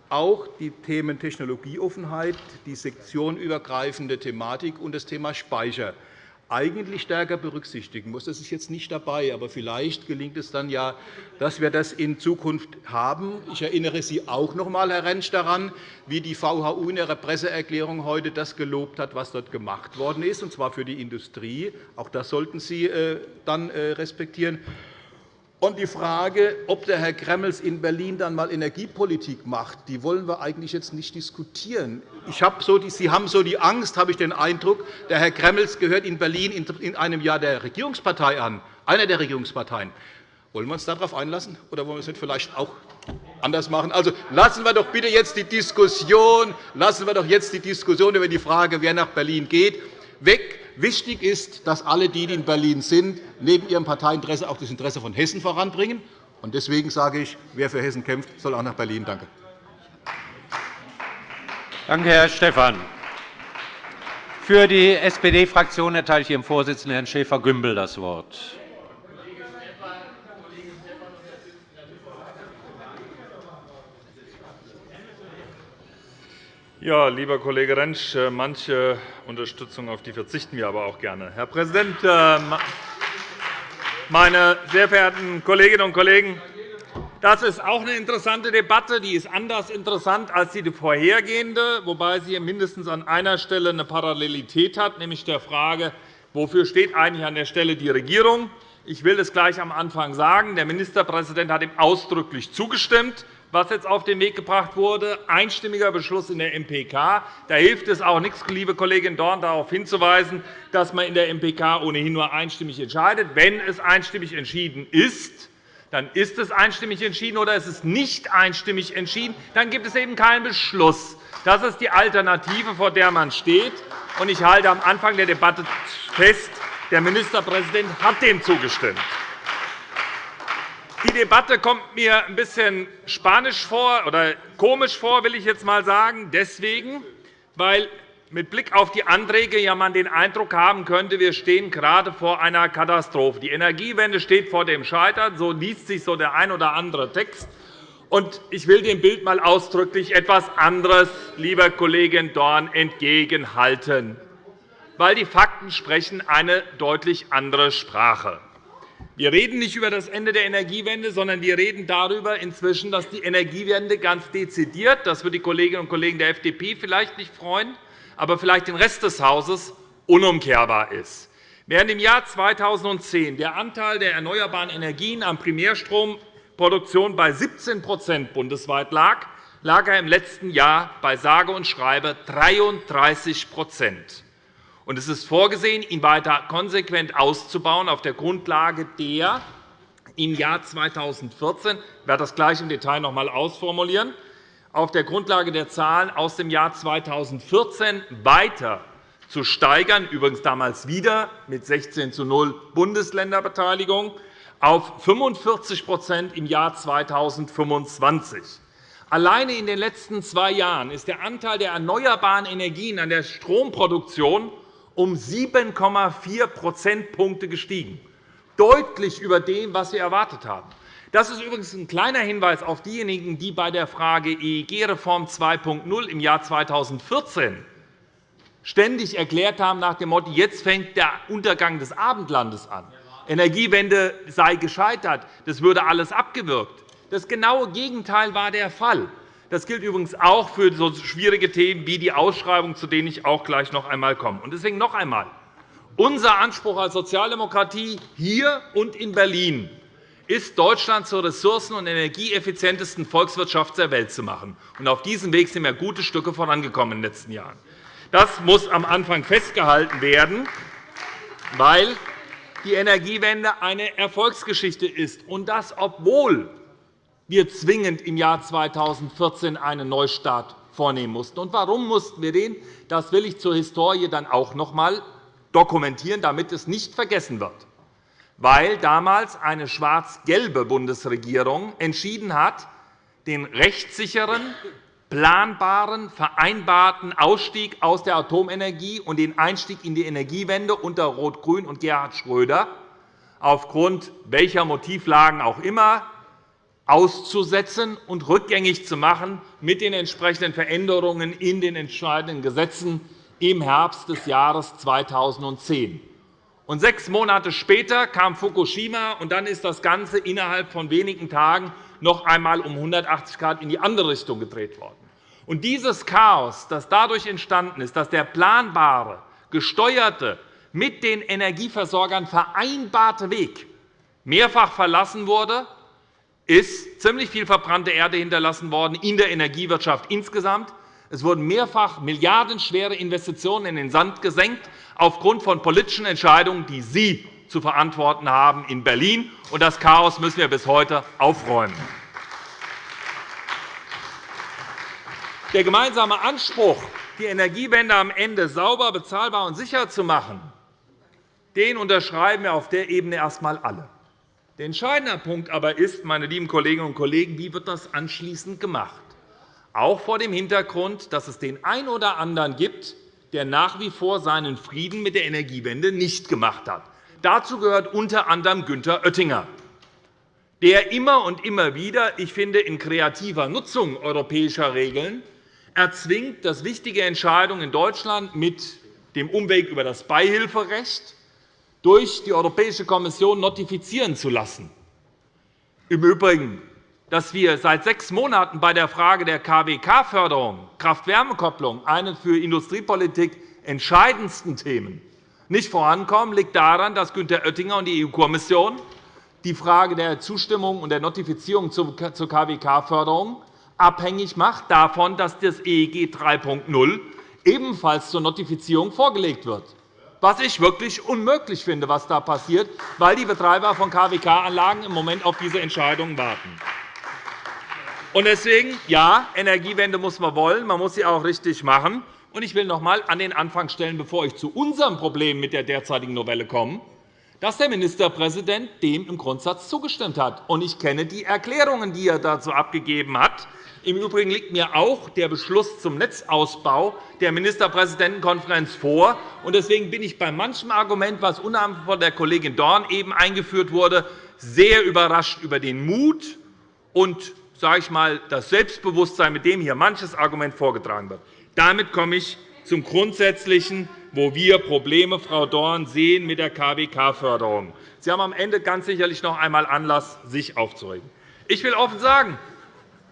S5: auch die Themen Technologieoffenheit, die sektionenübergreifende Thematik und das Thema Speicher eigentlich stärker berücksichtigen muss. Das ist jetzt nicht dabei, aber vielleicht gelingt es dann ja, dass wir das in Zukunft haben. Ich erinnere Sie auch noch einmal, Herr Rentsch, daran, wie die VHU in ihrer Presseerklärung heute das gelobt hat, was dort gemacht worden ist, und zwar für die Industrie. Auch das sollten Sie äh, dann äh, respektieren. Und die Frage, ob der Herr Gremmels in Berlin dann einmal Energiepolitik macht, die wollen wir eigentlich jetzt nicht diskutieren. Ich habe so die, Sie haben so die Angst, habe ich den Eindruck, der Herr Gremmels gehört in Berlin in einem Jahr der Regierungspartei an, einer der Regierungsparteien. Wollen wir uns darauf einlassen, oder wollen wir es nicht vielleicht auch anders machen? Also lassen wir doch bitte jetzt die Diskussion, lassen wir doch jetzt die Diskussion über die Frage, wer nach Berlin geht, weg Wichtig ist, dass alle, die in Berlin sind, neben ihrem Parteiinteresse auch das Interesse von Hessen voranbringen. Deswegen sage ich, wer für Hessen kämpft, soll auch nach Berlin. Danke.
S4: Danke, Herr Stephan. Für die SPD-Fraktion erteile ich Ihrem Vorsitzenden, Herrn Schäfer-Gümbel, das Wort.
S7: Ja, lieber Kollege Rentsch, äh, manche Unterstützung auf die verzichten wir aber auch gerne. Herr Präsident, äh, meine sehr verehrten Kolleginnen und Kollegen! Das ist auch eine interessante Debatte. Die ist anders interessant als die vorhergehende, wobei sie mindestens an einer Stelle eine Parallelität hat, nämlich der Frage, wofür steht eigentlich an der Stelle die Regierung. Ich will es gleich am Anfang sagen. Der Ministerpräsident hat ihm ausdrücklich zugestimmt was jetzt auf den Weg gebracht wurde, einstimmiger Beschluss in der MPK. Da hilft es auch nichts, liebe Kollegin Dorn, darauf hinzuweisen, dass man in der MPK ohnehin nur einstimmig entscheidet. Wenn es einstimmig entschieden ist, dann ist es einstimmig entschieden, oder es ist nicht einstimmig entschieden, dann gibt es eben keinen Beschluss. Das ist die Alternative, vor der man steht. Ich halte am Anfang der Debatte fest, der Ministerpräsident hat dem zugestimmt. Die Debatte kommt mir ein bisschen spanisch vor oder komisch vor, will ich jetzt einmal sagen, deswegen, weil mit Blick auf die Anträge ja man den Eindruck haben könnte, wir stehen gerade vor einer Katastrophe. Die Energiewende steht vor dem Scheitern. So liest sich so der ein oder andere Text. Und ich will dem Bild einmal ausdrücklich etwas anderes, lieber Kollegin Dorn, entgegenhalten, weil die Fakten sprechen eine deutlich andere Sprache. Wir reden nicht über das Ende der Energiewende, sondern wir reden darüber inzwischen, dass die Energiewende ganz dezidiert, das wird die Kolleginnen und Kollegen der FDP vielleicht nicht freuen, aber vielleicht den Rest des Hauses unumkehrbar ist. Während im Jahr 2010 der Anteil der erneuerbaren Energien am Primärstromproduktion bei 17 bundesweit lag, lag er im letzten Jahr bei sage und schreibe 33 Es ist vorgesehen, ihn weiter konsequent auszubauen auf der Grundlage der im Jahr 2014 ich werde das gleich im Detail noch einmal ausformulieren auf der Grundlage der Zahlen aus dem Jahr 2014 weiter zu steigern, übrigens damals wieder mit 16 zu 0 Bundesländerbeteiligung, auf 45% im Jahr 2025. Alleine in den letzten zwei Jahren ist der Anteil der erneuerbaren Energien an der Stromproduktion um 7,4 Prozentpunkte gestiegen, deutlich über dem, was wir erwartet haben. Das ist übrigens ein kleiner Hinweis auf diejenigen, die bei der Frage EEG-Reform 2.0 im Jahr 2014 ständig erklärt haben nach dem Motto, jetzt fängt der Untergang des Abendlandes an. Energiewende sei gescheitert, das würde alles abgewürgt. Das genaue Gegenteil war der Fall. Das gilt übrigens auch für so schwierige Themen wie die Ausschreibung, zu denen ich auch gleich noch einmal komme. Deswegen noch einmal. Unser Anspruch als Sozialdemokratie hier und in Berlin ist, Deutschland zur ressourcen- und energieeffizientesten Volkswirtschaft der Welt zu machen. Auf diesem Weg sind wir gute Stücke vorangekommen in den letzten Jahren. Das muss am Anfang festgehalten werden, weil die Energiewende eine Erfolgsgeschichte ist, und das, obwohl wir zwingend im Jahr 2014 einen Neustart vornehmen mussten. Und warum mussten wir den? Das will ich zur Historie dann auch noch einmal dokumentieren, damit es nicht vergessen wird weil damals eine schwarz-gelbe Bundesregierung entschieden hat, den rechtssicheren, planbaren, vereinbarten Ausstieg aus der Atomenergie und den Einstieg in die Energiewende unter Rot-Grün und Gerhard Schröder aufgrund welcher Motivlagen auch immer auszusetzen und rückgängig zu machen mit den entsprechenden Veränderungen in den entscheidenden Gesetzen im Herbst des Jahres 2010. Und sechs Monate später kam Fukushima, und dann ist das Ganze innerhalb von wenigen Tagen noch einmal um 180 Grad in die andere Richtung gedreht worden. Und dieses Chaos, das dadurch entstanden ist, dass der planbare, gesteuerte, mit den Energieversorgern vereinbarte Weg mehrfach verlassen wurde, ist ziemlich viel verbrannte Erde hinterlassen worden in der Energiewirtschaft insgesamt. Es wurden mehrfach milliardenschwere Investitionen in den Sand gesenkt, aufgrund von politischen Entscheidungen, die Sie zu verantworten haben in Berlin. Und das Chaos müssen wir bis heute aufräumen. Der gemeinsame Anspruch, die Energiewende am Ende sauber, bezahlbar und sicher zu machen, den unterschreiben wir auf der Ebene erst einmal alle. Der entscheidende Punkt aber ist, meine lieben Kolleginnen und Kollegen, wie wird das anschließend gemacht? Auch vor dem Hintergrund, dass es den einen oder anderen gibt, der nach wie vor seinen Frieden mit der Energiewende nicht gemacht hat. Dazu gehört unter anderem Günther Oettinger, der immer und immer wieder, ich finde, in kreativer Nutzung europäischer Regeln erzwingt, dass wichtige Entscheidungen in Deutschland mit dem Umweg über das Beihilferecht durch die Europäische Kommission notifizieren zu lassen. Im Übrigen dass wir seit sechs Monaten bei der Frage der KWK-Förderung, Kraft-Wärme-Kopplung, eine für Industriepolitik entscheidendsten Themen, nicht vorankommen, liegt daran, dass Günther Oettinger und die EU-Kommission die Frage der Zustimmung und der Notifizierung zur KWK-Förderung abhängig macht davon, dass das EEG 3.0 ebenfalls zur Notifizierung vorgelegt wird was ich wirklich unmöglich finde, was da passiert, weil die Betreiber von KWK-Anlagen im Moment auf diese Entscheidungen warten. Deswegen, ja, Energiewende muss man wollen, man muss sie auch richtig machen. Ich will noch einmal an den Anfang stellen, bevor ich zu unserem Problem mit der derzeitigen Novelle komme, dass der Ministerpräsident dem im Grundsatz zugestimmt hat. Ich kenne die Erklärungen, die er dazu abgegeben hat. Im Übrigen liegt mir auch der Beschluss zum Netzausbau der Ministerpräsidentenkonferenz vor. Deswegen bin ich bei manchem Argument, das unter von der Kollegin Dorn eben eingeführt wurde, sehr überrascht über den Mut und sage ich mal, das Selbstbewusstsein, mit dem hier manches Argument vorgetragen wird. Damit komme ich zum Grundsätzlichen, wo wir Probleme, Frau Dorn, sehen mit der KWK-Förderung. Sie haben am Ende ganz sicherlich noch einmal Anlass, sich aufzuregen. Ich will offen sagen,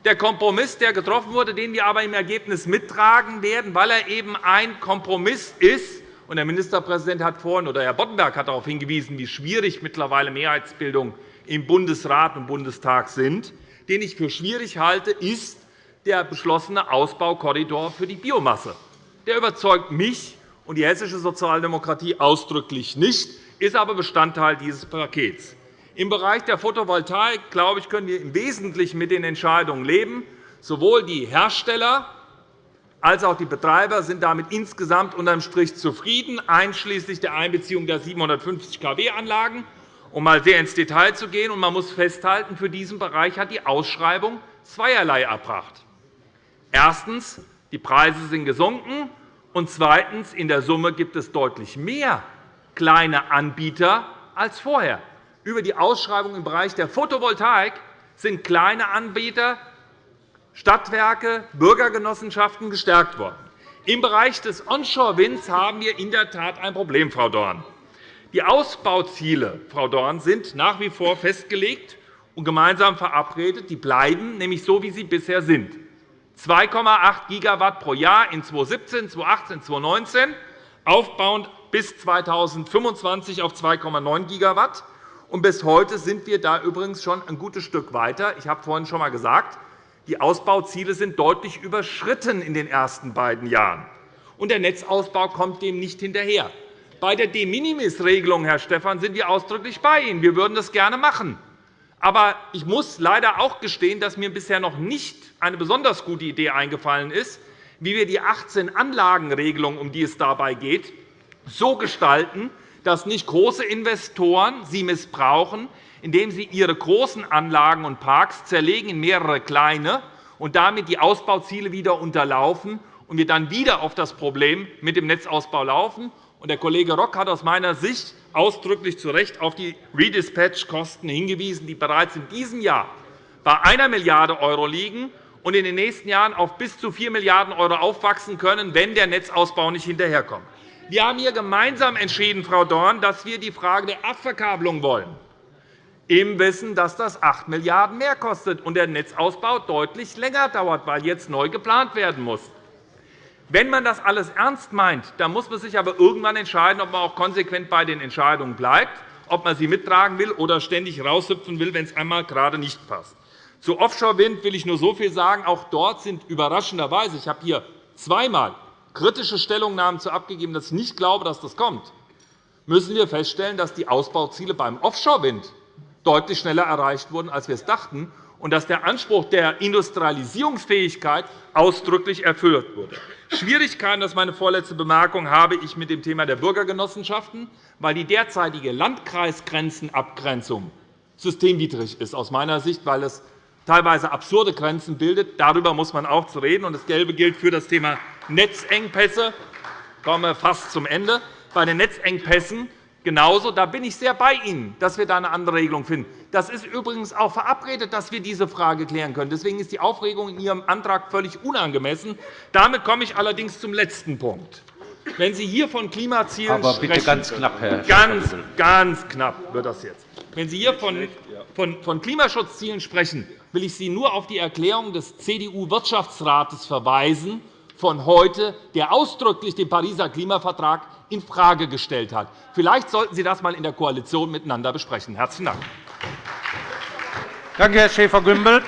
S7: der Kompromiss, der getroffen wurde, den wir aber im Ergebnis mittragen werden, weil er eben ein Kompromiss ist, und der Ministerpräsident hat vorhin, oder Herr Boddenberg hat darauf hingewiesen, wie schwierig mittlerweile Mehrheitsbildung im Bundesrat und Bundestag sind, den ich für schwierig halte, ist der beschlossene Ausbaukorridor für die Biomasse. Der überzeugt mich und die hessische Sozialdemokratie ausdrücklich nicht, ist aber Bestandteil dieses Pakets. Im Bereich der Photovoltaik glaube ich, können wir im Wesentlichen mit den Entscheidungen leben. Sowohl die Hersteller als auch die Betreiber sind damit insgesamt unter dem Strich zufrieden, einschließlich der Einbeziehung der 750 kW-Anlagen um einmal sehr ins Detail zu gehen. Man muss festhalten, für diesen Bereich hat die Ausschreibung zweierlei erbracht. Erstens. Die Preise sind gesunken. Und zweitens. In der Summe gibt es deutlich mehr kleine Anbieter als vorher. Über die Ausschreibung im Bereich der Photovoltaik sind kleine Anbieter, Stadtwerke, Bürgergenossenschaften gestärkt worden. Im Bereich des Onshore-Winds haben wir in der Tat ein Problem, Frau Dorn. Die Ausbauziele, Frau Dorn, sind nach wie vor festgelegt und gemeinsam verabredet. Die bleiben nämlich so, wie sie bisher sind. 2,8 GW pro Jahr in 2017, 2018, 2019, aufbauend bis 2025 auf 2,9 GW. bis heute sind wir da übrigens schon ein gutes Stück weiter. Ich habe vorhin schon einmal gesagt, die Ausbauziele sind deutlich überschritten in den ersten beiden Jahren. Und der Netzausbau kommt dem nicht hinterher. Bei der De-Minimis-Regelung, Herr Stephan, sind wir ausdrücklich bei Ihnen. Wir würden das gerne machen. Aber ich muss leider auch gestehen, dass mir bisher noch nicht eine besonders gute Idee eingefallen ist, wie wir die 18 Anlagenregelung, um die es dabei geht, so gestalten, dass nicht große Investoren sie missbrauchen, indem sie ihre großen Anlagen und Parks zerlegen in mehrere kleine und damit die Ausbauziele wieder unterlaufen und wir dann wieder auf das Problem mit dem Netzausbau laufen. Der Kollege Rock hat aus meiner Sicht ausdrücklich zu Recht auf die Redispatch-Kosten hingewiesen, die bereits in diesem Jahr bei 1 Milliarde € liegen und in den nächsten Jahren auf bis zu 4 Milliarden € aufwachsen können, wenn der Netzausbau nicht hinterherkommt. Wir haben hier gemeinsam entschieden, Frau Dorn, dass wir die Frage der Abverkabelung wollen, im Wissen, dass das 8 Milliarden € mehr kostet und der Netzausbau deutlich länger dauert, weil jetzt neu geplant werden muss. Wenn man das alles ernst meint, dann muss man sich aber irgendwann entscheiden, ob man auch konsequent bei den Entscheidungen bleibt, ob man sie mittragen will oder ständig raushüpfen will, wenn es einmal gerade nicht passt. Zu Offshore-Wind will ich nur so viel sagen. Auch dort sind überraschenderweise – ich habe hier zweimal kritische Stellungnahmen zu abgegeben, dass ich nicht glaube, dass das kommt – müssen wir feststellen, dass die Ausbauziele beim Offshore-Wind deutlich schneller erreicht wurden, als wir es dachten, und dass der Anspruch der Industrialisierungsfähigkeit ausdrücklich erfüllt wurde. Schwierigkeiten, das ist meine vorletzte Bemerkung, habe ich mit dem Thema der Bürgergenossenschaften, weil die derzeitige Landkreisgrenzenabgrenzung systemwidrig ist, aus meiner Sicht, weil es teilweise absurde Grenzen bildet. Darüber muss man auch zu reden. Das Gelbe gilt für das Thema Netzengpässe. Ich komme fast zum Ende. Bei den Netzengpässen genauso. Da bin ich sehr bei Ihnen, dass wir da eine andere Regelung finden. Das ist übrigens auch verabredet, dass wir diese Frage klären können. Deswegen ist die Aufregung in Ihrem Antrag völlig unangemessen. Damit komme ich allerdings zum letzten Punkt. Wenn Sie hier von Klimazielen
S4: Aber bitte
S7: sprechen,
S4: ganz knapp, Herr
S7: ganz, ganz knapp wird das jetzt. Wenn Sie hier von Klimaschutzzielen sprechen, will ich Sie nur auf die Erklärung des CDU-Wirtschaftsrates verweisen von heute, der ausdrücklich den Pariser Klimavertrag infrage gestellt hat. Vielleicht sollten Sie das einmal in der Koalition miteinander besprechen. – Herzlichen Dank.
S4: Danke, Herr Schäfer-Gümbel.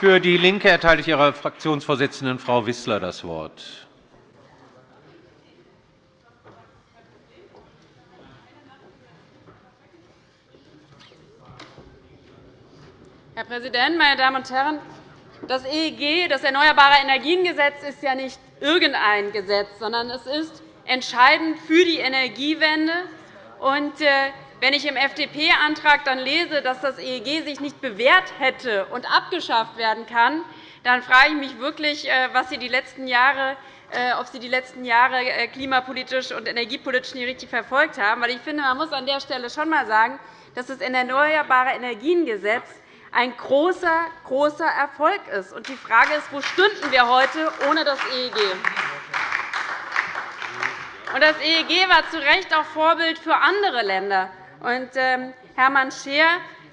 S4: Für DIE LINKE erteile ich Ihrer Fraktionsvorsitzenden, Frau Wissler, das Wort.
S3: Herr Präsident, meine Damen und Herren! Das EEG, das Erneuerbare Energiengesetz, ist ja nicht
S8: irgendein Gesetz, sondern es ist entscheidend für die Energiewende. Äh, wenn ich im FDP-Antrag lese, dass das EEG sich nicht bewährt hätte und abgeschafft werden kann, dann frage ich mich wirklich, äh, was Sie die letzten Jahre äh, ob Sie die letzten Jahre klimapolitisch und energiepolitisch nicht richtig verfolgt haben. Ich finde, man muss an der Stelle schon einmal sagen, dass das Erneuerbare Energiengesetz ein großer, großer Erfolg ist. Die Frage ist, wo stünden wir heute ohne das EEG? Das EEG war zu Recht auch Vorbild für andere Länder. Ähm, Hermann Scheer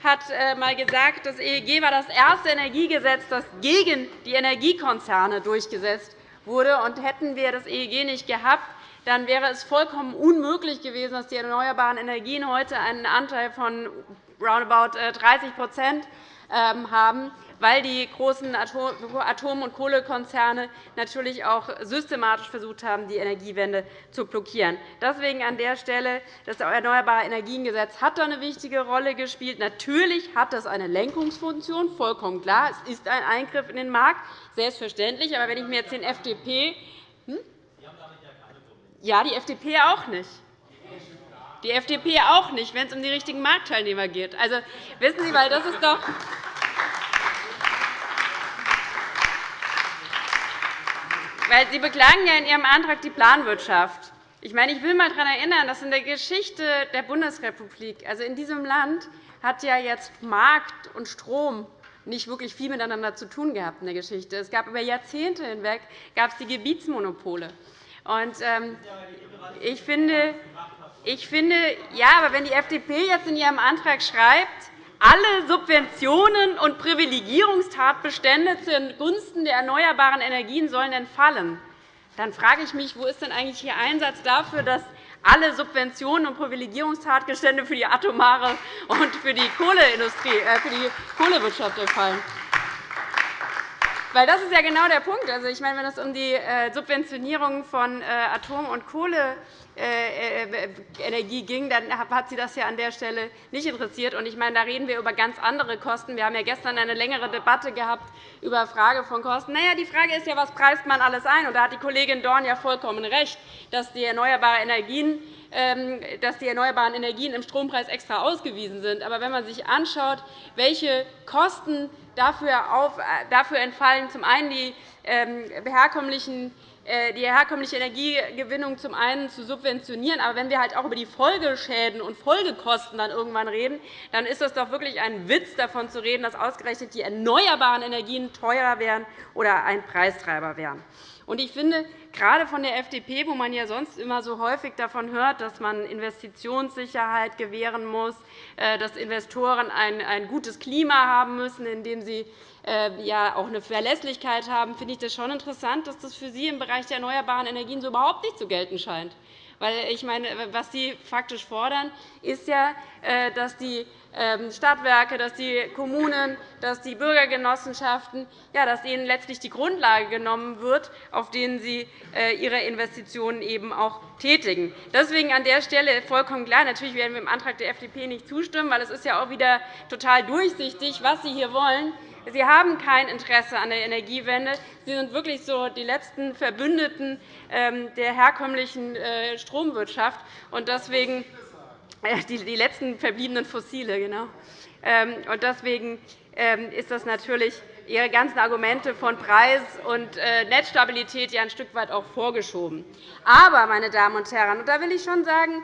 S8: hat einmal äh, gesagt, das EEG war das erste Energiegesetz, das gegen die Energiekonzerne durchgesetzt wurde. hätten wir das EEG nicht gehabt, dann wäre es vollkommen unmöglich gewesen, dass die erneuerbaren Energien heute einen Anteil von roundabout 30 äh, haben, weil die großen Atom- und Kohlekonzerne natürlich auch systematisch versucht haben, die Energiewende zu blockieren. Deswegen an der Stelle das Erneuerbare Energiengesetz hat da eine wichtige Rolle gespielt. Natürlich hat das eine Lenkungsfunktion, vollkommen klar. Es ist ein Eingriff in den Markt, selbstverständlich. Aber wenn ich mir jetzt den FDP hm? Ja, die FDP auch nicht. Die FDP auch nicht, wenn es um die richtigen Marktteilnehmer geht. Also, wissen Sie, weil das ist doch weil Sie beklagen ja in Ihrem Antrag die Planwirtschaft. Ich, meine, ich will einmal daran erinnern, dass in der Geschichte der Bundesrepublik, also in diesem Land, hat ja jetzt Markt und Strom nicht wirklich viel miteinander zu tun gehabt in der Geschichte. Es gab über Jahrzehnte hinweg gab es die Gebietsmonopole. Und, ähm, ich finde, ich finde, ja, aber wenn die FDP jetzt in ihrem Antrag schreibt, alle Subventionen und Privilegierungstatbestände zugunsten der erneuerbaren Energien sollen entfallen, dann frage ich mich, wo ist denn eigentlich Ihr Einsatz dafür, dass alle Subventionen und Privilegierungstatbestände für die atomare und für die Kohleindustrie, äh, für die Kohlewirtschaft entfallen? Weil das ist ja genau der Punkt. Also, ich meine, wenn es um die äh, Subventionierung von äh, Atom- und Kohle äh, ging, dann hat Sie das ja an der Stelle nicht interessiert. Ich meine, da reden wir über ganz andere Kosten. Wir haben ja gestern eine längere Debatte gehabt über Frage von Kosten. Na ja, die Frage ist ja, was preist man alles ein? Und da hat die Kollegin Dorn ja vollkommen recht, dass die erneuerbaren Energien ähm, dass die erneuerbaren Energien im Strompreis extra ausgewiesen sind. Aber wenn man sich anschaut, welche Kosten dafür entfallen, zum einen die ähm, herkömmlichen äh, die herkömmliche Energiegewinnung zum einen zu subventionieren. Aber wenn wir halt auch über die Folgeschäden und Folgekosten dann irgendwann reden, dann ist es doch wirklich ein Witz, davon zu reden, dass ausgerechnet die erneuerbaren Energien teurer wären oder ein Preistreiber wären. Ich finde, gerade von der FDP, wo man ja sonst immer so häufig davon hört, dass man Investitionssicherheit gewähren muss, äh, dass Investoren ein gutes Klima haben müssen, in dem sie äh, ja auch eine Verlässlichkeit haben, finde ich das schon interessant, dass das für Sie im Bereich der erneuerbaren Energien so überhaupt nicht zu gelten scheint. Weil, ich meine, was Sie faktisch fordern, ist ja, äh, dass die ähm, Stadtwerke, dass die Kommunen, dass die Bürgergenossenschaften, ja, dass ihnen letztlich die Grundlage genommen wird, auf denen sie äh, ihre Investitionen eben auch tätigen. Deswegen an der Stelle vollkommen klar, natürlich werden wir dem Antrag der FDP nicht zustimmen, weil es ist ja auch wieder total durchsichtig, was Sie hier wollen. Sie haben kein Interesse an der Energiewende. Sie sind wirklich so die letzten Verbündeten ähm, der herkömmlichen äh, Stromwirtschaft. Und deswegen äh, die letzten verbliebenen Fossile. Genau. Ähm, und deswegen ähm, ist das natürlich Ihre ganzen Argumente von Preis und äh, Netzstabilität ja ein Stück weit auch vorgeschoben. Aber, meine Damen und Herren, und da will ich schon sagen,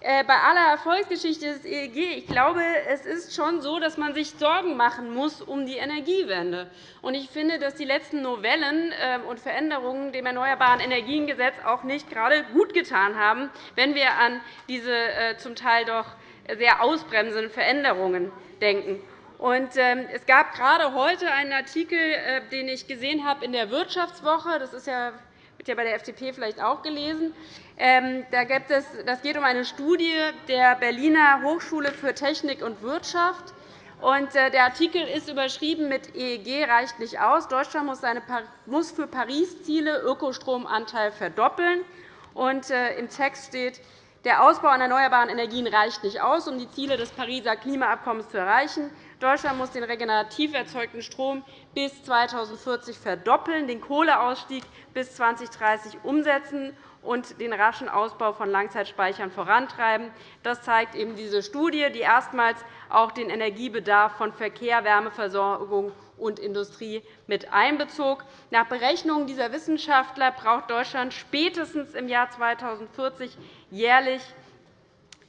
S8: bei aller Erfolgsgeschichte des EEG, ich glaube, es ist schon so, dass man sich Sorgen machen muss um die Energiewende. Ich finde, dass die letzten Novellen ähm, und Veränderungen dem Erneuerbaren Energiengesetz auch nicht gerade gut getan haben, wenn wir an diese äh, zum Teil doch sehr ausbremsenden Veränderungen denken. Ähm, es gab gerade heute einen Artikel, äh, den ich gesehen habe in der Wirtschaftswoche. Das ist ja wird ja bei der FDP vielleicht auch gelesen. Ähm, das geht um eine Studie der Berliner Hochschule für Technik und Wirtschaft. Äh, der Artikel ist überschrieben mit EEG reicht nicht aus. Deutschland muss für Paris-Ziele Ökostromanteil verdoppeln. Äh, Im Text steht, der Ausbau an erneuerbaren Energien reicht nicht aus, um die Ziele des Pariser Klimaabkommens zu erreichen. Deutschland muss den regenerativ erzeugten Strom bis 2040 verdoppeln, den Kohleausstieg bis 2030 umsetzen und den raschen Ausbau von Langzeitspeichern vorantreiben. Das zeigt eben diese Studie, die erstmals auch den Energiebedarf von Verkehr, Wärmeversorgung und Industrie mit einbezog. Nach Berechnungen dieser Wissenschaftler braucht Deutschland spätestens im Jahr 2040 jährlich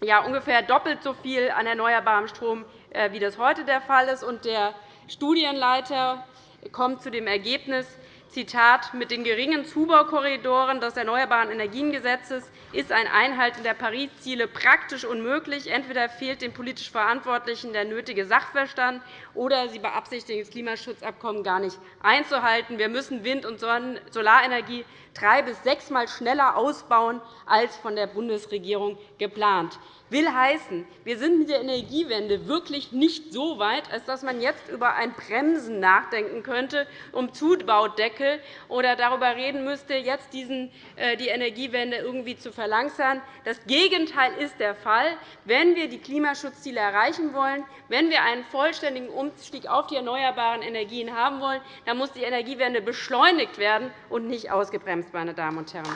S8: ja, ungefähr doppelt so viel an erneuerbarem Strom, wie das heute der Fall ist. Der Studienleiter kommt zu dem Ergebnis, Zitat, mit den geringen Zubaukorridoren des Erneuerbaren Energiengesetzes ist ein Einhalten der Paris-Ziele praktisch unmöglich. Entweder fehlt den politisch Verantwortlichen der nötige Sachverstand, oder sie beabsichtigen, das Klimaschutzabkommen gar nicht einzuhalten. Wir müssen Wind- und Solarenergie drei- bis sechsmal schneller ausbauen als von der Bundesregierung geplant will heißen, wir sind mit der Energiewende wirklich nicht so weit, als dass man jetzt über ein Bremsen nachdenken könnte, um Zubaudeckel oder darüber reden müsste, jetzt äh, die Energiewende irgendwie zu verlangsamen. Das Gegenteil ist der Fall. Wenn wir die Klimaschutzziele erreichen wollen, wenn wir einen vollständigen Umstieg auf die erneuerbaren Energien haben wollen, dann muss die Energiewende beschleunigt werden und nicht ausgebremst. Meine Damen und Herren.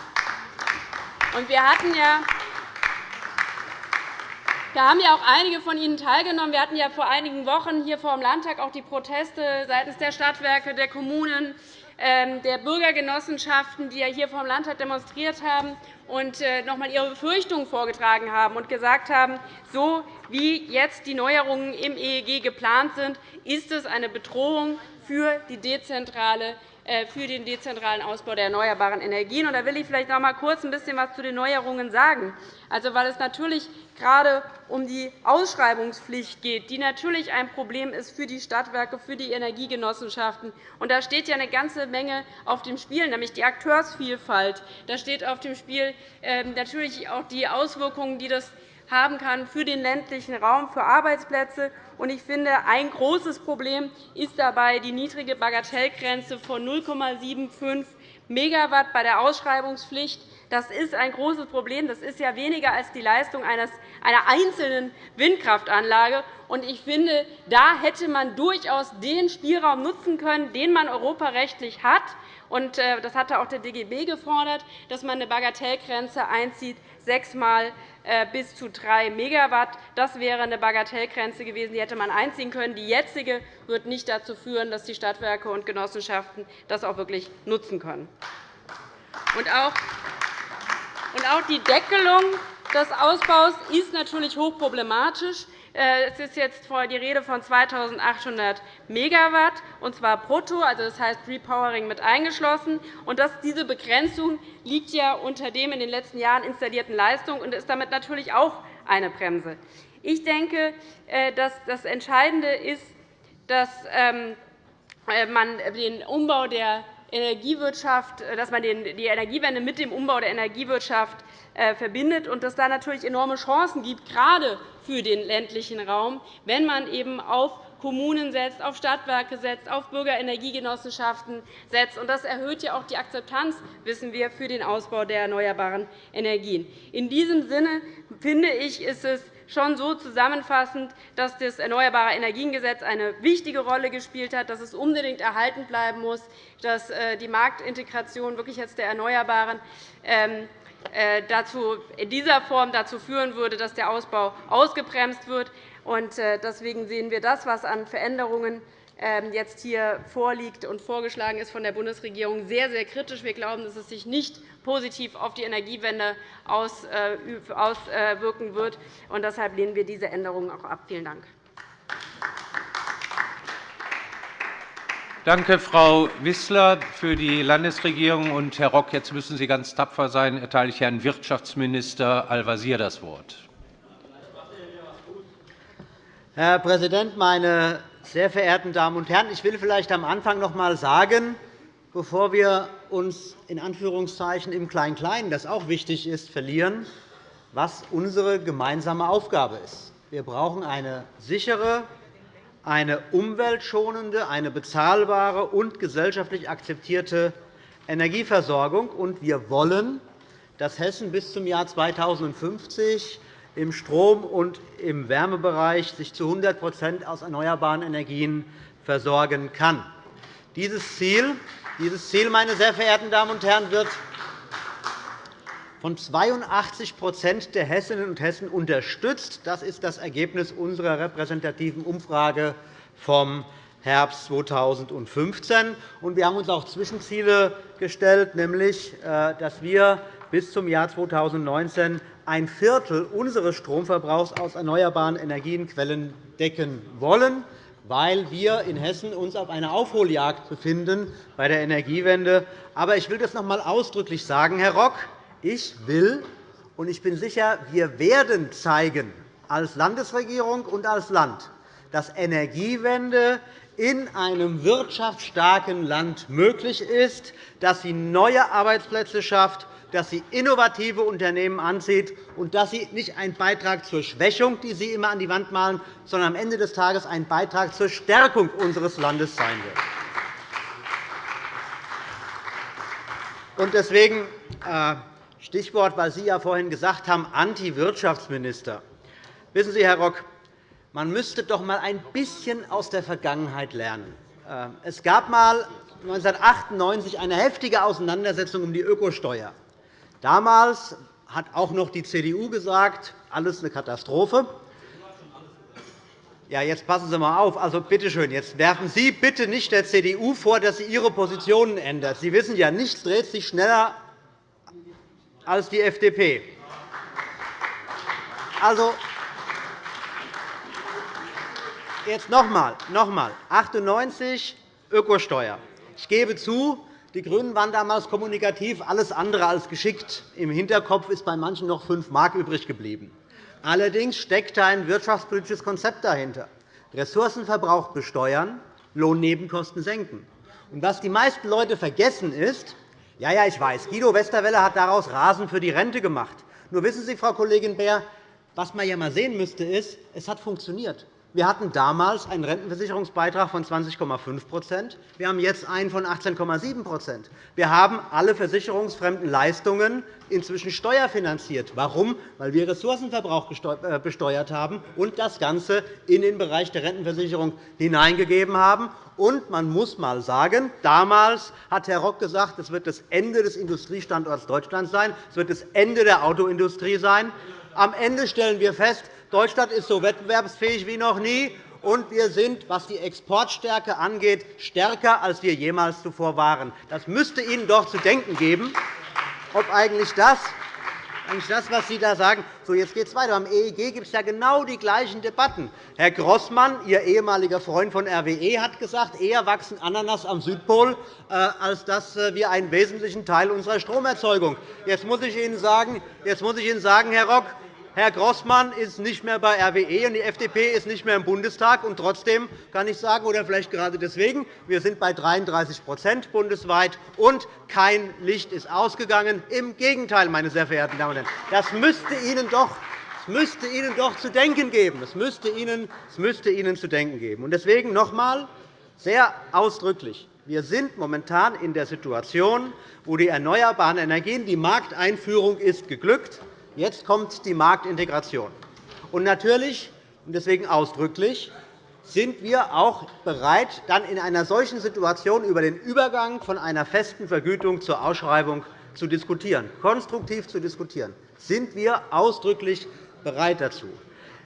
S8: Wir hatten ja da haben ja auch einige von Ihnen teilgenommen. Wir hatten ja vor einigen Wochen hier vor dem Landtag auch die Proteste seitens der Stadtwerke, der Kommunen, ähm, der Bürgergenossenschaften, die hier vor dem Landtag demonstriert haben und äh, noch einmal ihre Befürchtungen vorgetragen haben und gesagt haben, so wie jetzt die Neuerungen im EEG geplant sind, ist es eine Bedrohung für die dezentrale für den dezentralen Ausbau der erneuerbaren Energien. Da will ich vielleicht noch einmal kurz ein bisschen etwas zu den Neuerungen sagen. Also, weil es natürlich gerade um die Ausschreibungspflicht geht, die natürlich ein Problem ist für die Stadtwerke, für die Energiegenossenschaften. Und da steht ja eine ganze Menge auf dem Spiel, nämlich die Akteursvielfalt. Da steht auf dem Spiel ähm, natürlich auch die Auswirkungen, die das haben kann für den ländlichen Raum, für Arbeitsplätze. Ich finde, ein großes Problem ist dabei die niedrige Bagatellgrenze von 0,75 Megawatt bei der Ausschreibungspflicht. Das ist ein großes Problem. Das ist ja weniger als die Leistung einer einzelnen Windkraftanlage. Ich finde, da hätte man durchaus den Spielraum nutzen können, den man europarechtlich hat. Äh, das hatte auch der DGB gefordert, dass man eine Bagatellgrenze einzieht, sechsmal äh, bis zu 3 Megawatt. Das wäre eine Bagatellgrenze gewesen, die hätte man einziehen können. Die jetzige wird nicht dazu führen, dass die Stadtwerke und Genossenschaften das auch wirklich nutzen können. Und auch die Deckelung des Ausbaus ist natürlich hochproblematisch. Äh, es ist jetzt die Rede von 2.800 Megawatt, und zwar brutto, also das heißt Repowering mit eingeschlossen. Und diese Begrenzung liegt ja unter dem in den letzten Jahren installierten Leistung und ist damit natürlich auch eine Bremse. Ich denke, äh, dass das Entscheidende ist, dass ähm, äh, man den Umbau der Energiewirtschaft, dass man die Energiewende mit dem Umbau der Energiewirtschaft verbindet und dass da natürlich enorme Chancen gibt, gerade für den ländlichen Raum, wenn man eben auf Kommunen setzt, auf Stadtwerke setzt, auf Bürgerenergiegenossenschaften setzt. Das erhöht ja auch die Akzeptanz, wissen wir, für den Ausbau der erneuerbaren Energien. In diesem Sinne finde ich, ist es schon so zusammenfassend, dass das Erneuerbare Energiengesetz eine wichtige Rolle gespielt hat, dass es unbedingt erhalten bleiben muss, dass äh, die Marktintegration wirklich jetzt der Erneuerbaren ähm, äh, in dieser Form dazu führen würde, dass der Ausbau ausgebremst wird. Äh, deswegen sehen wir das, was an Veränderungen ähm, jetzt hier vorliegt und vorgeschlagen ist von der Bundesregierung, sehr, sehr kritisch. Wir glauben, dass es sich nicht positiv auf die Energiewende äh, auswirken wird. Deshalb lehnen wir diese Änderungen auch ab. Vielen Dank.
S4: Danke, Frau Wissler. Für die Landesregierung und Herr Rock, jetzt müssen Sie ganz tapfer sein, erteile ich Herrn Wirtschaftsminister Al-Wazir das Wort.
S9: Herr Präsident, meine sehr verehrten Damen und Herren! Ich will vielleicht am Anfang noch einmal sagen, bevor wir uns in Anführungszeichen im Klein-Klein, das auch wichtig ist, verlieren, was unsere gemeinsame Aufgabe ist. Wir brauchen eine sichere, eine umweltschonende, eine bezahlbare und gesellschaftlich akzeptierte Energieversorgung. Und wir wollen, dass Hessen bis zum Jahr 2050 im Strom- und im Wärmebereich sich zu 100% aus erneuerbaren Energien versorgen kann. Dieses Ziel meine sehr verehrten Damen und Herren, wird von 82% der Hessinnen und Hessen unterstützt. Das ist das Ergebnis unserer repräsentativen Umfrage vom Herbst 2015. Wir haben uns auch Zwischenziele gestellt, nämlich äh, dass wir bis zum Jahr 2019 ein Viertel unseres Stromverbrauchs aus erneuerbaren Energienquellen decken wollen, weil wir in Hessen uns auf einer Aufholjagd befinden bei der Energiewende. Aber ich will das noch einmal ausdrücklich sagen, Herr Rock. Ich will und ich bin sicher, wir werden zeigen, als Landesregierung und als Land, dass Energiewende in einem wirtschaftsstarken Land möglich ist, dass sie neue Arbeitsplätze schafft, dass sie innovative Unternehmen anzieht und dass sie nicht ein Beitrag zur Schwächung, die Sie immer an die Wand malen, sondern am Ende des Tages ein Beitrag zur Stärkung unseres Landes sein wird. Deswegen äh, Stichwort, weil Sie ja vorhin gesagt haben, Anti-Wirtschaftsminister. Wissen Sie, Herr Rock, man müsste doch einmal ein bisschen aus der Vergangenheit lernen. Äh, es gab einmal 1998 eine heftige Auseinandersetzung um die Ökosteuer. Damals hat auch noch die CDU gesagt, alles eine Katastrophe. Ja, jetzt passen Sie einmal auf. Also, bitte schön, jetzt werfen Sie bitte nicht der CDU vor, dass sie ihre Positionen ändert. Sie wissen ja, nichts dreht sich schneller als die FDP. Also, jetzt noch einmal, noch einmal. 98 Ökosteuer. Ich gebe zu, die GRÜNEN waren damals kommunikativ alles andere als geschickt. Im Hinterkopf ist bei manchen noch 5 Mark übrig geblieben. Allerdings steckte ein wirtschaftspolitisches Konzept dahinter. Ressourcenverbrauch besteuern, Lohnnebenkosten senken. Und was die meisten Leute vergessen ist, ja, ja, ich weiß, Guido Westerwelle hat daraus Rasen für die Rente gemacht. Nur wissen Sie, Frau Kollegin Beer, was man ja einmal sehen müsste, ist, es hat funktioniert. Wir hatten damals einen Rentenversicherungsbeitrag von 20,5% Wir haben jetzt einen von 18,7% Wir haben alle versicherungsfremden Leistungen inzwischen steuerfinanziert. Warum? Weil wir Ressourcenverbrauch äh, besteuert haben und das Ganze in den Bereich der Rentenversicherung hineingegeben haben. Und man muss einmal sagen, damals hat Herr Rock gesagt, es wird das Ende des Industriestandorts Deutschland sein, es wird das Ende der Autoindustrie sein. Am Ende stellen wir fest, Deutschland ist so wettbewerbsfähig wie noch nie, und wir sind, was die Exportstärke angeht, stärker, als wir jemals zuvor waren. Das müsste Ihnen doch zu denken geben, ob eigentlich das, eigentlich das was Sie da sagen. So, jetzt geht es weiter. Am EEG gibt es ja genau die gleichen Debatten. Herr Grossmann, Ihr ehemaliger Freund von RWE, hat gesagt, eher wachsen Ananas am Südpol, äh, als dass äh, wir einen wesentlichen Teil unserer Stromerzeugung. Jetzt muss ich Ihnen sagen, jetzt muss ich Ihnen sagen Herr Rock, Herr Grossmann ist nicht mehr bei RWE, und die FDP ist nicht mehr im Bundestag. Und trotzdem kann ich sagen, oder vielleicht gerade deswegen, wir sind bei 33 bundesweit, und kein Licht ist ausgegangen. Im Gegenteil, meine sehr verehrten Damen und Herren. Das müsste Ihnen doch das müsste Ihnen doch zu denken geben. Das müsste Ihnen, das müsste Ihnen zu denken geben. Deswegen noch einmal sehr ausdrücklich. Wir sind momentan in der Situation, wo die erneuerbaren Energien, die Markteinführung ist geglückt, Jetzt kommt die Marktintegration. Und natürlich, und deswegen ausdrücklich, sind wir auch bereit, dann in einer solchen Situation über den Übergang von einer festen Vergütung zur Ausschreibung zu diskutieren, konstruktiv zu diskutieren. Sind wir ausdrücklich bereit dazu.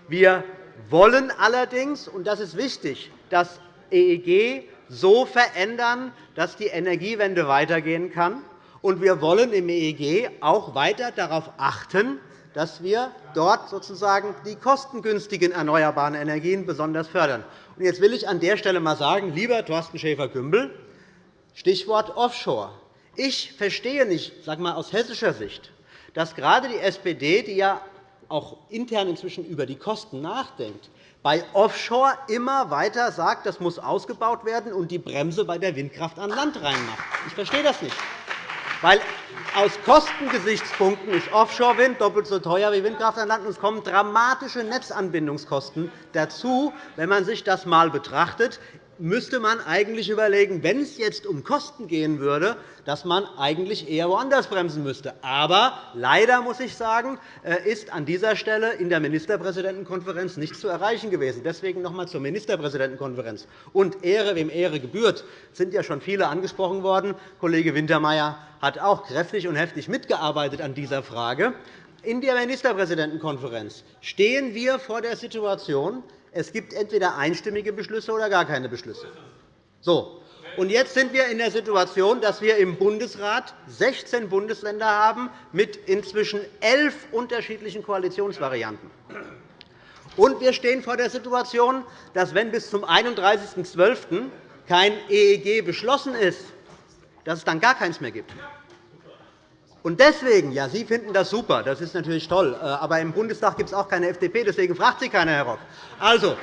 S9: Wir wollen allerdings, und das ist wichtig, das EEG so verändern, dass die Energiewende weitergehen kann. Und wir wollen im EEG auch weiter darauf achten, dass wir dort sozusagen die kostengünstigen erneuerbaren Energien besonders fördern. Jetzt will ich an der Stelle einmal sagen, lieber Thorsten Schäfer-Gümbel, Stichwort Offshore. Ich verstehe nicht, sag mal, aus hessischer Sicht, dass gerade die SPD, die ja auch intern inzwischen über die Kosten nachdenkt, bei Offshore immer weiter sagt, das muss ausgebaut werden und die Bremse bei der Windkraft an Land reinmacht. Ich verstehe das nicht. Weil aus Kostengesichtspunkten ist Offshore-Wind doppelt so teuer wie Windkraft an Land. Und es kommen dramatische Netzanbindungskosten dazu, wenn man sich das einmal betrachtet. Müsste man eigentlich überlegen, wenn es jetzt um Kosten gehen würde, dass man eigentlich eher woanders bremsen müsste. Aber leider muss ich sagen, äh, ist an dieser Stelle in der Ministerpräsidentenkonferenz nichts zu erreichen gewesen. Deswegen noch einmal zur Ministerpräsidentenkonferenz. Und Ehre, wem Ehre gebührt, sind ja schon viele angesprochen worden. Kollege Wintermeyer hat auch kräftig und heftig mitgearbeitet an dieser Frage. In der Ministerpräsidentenkonferenz stehen wir vor der Situation, es gibt entweder einstimmige Beschlüsse oder gar keine Beschlüsse. So. Und jetzt sind wir in der Situation, dass wir im Bundesrat 16 Bundesländer haben mit inzwischen elf unterschiedlichen Koalitionsvarianten. Und wir stehen vor der Situation, dass, wenn bis zum 31.12. kein EEG beschlossen ist, dass es dann gar keins mehr gibt. Und deswegen, ja, Sie finden das super, das ist natürlich toll, äh, aber im Bundestag gibt es auch keine FDP, deswegen fragt Sie keiner, Herr Rock. Also,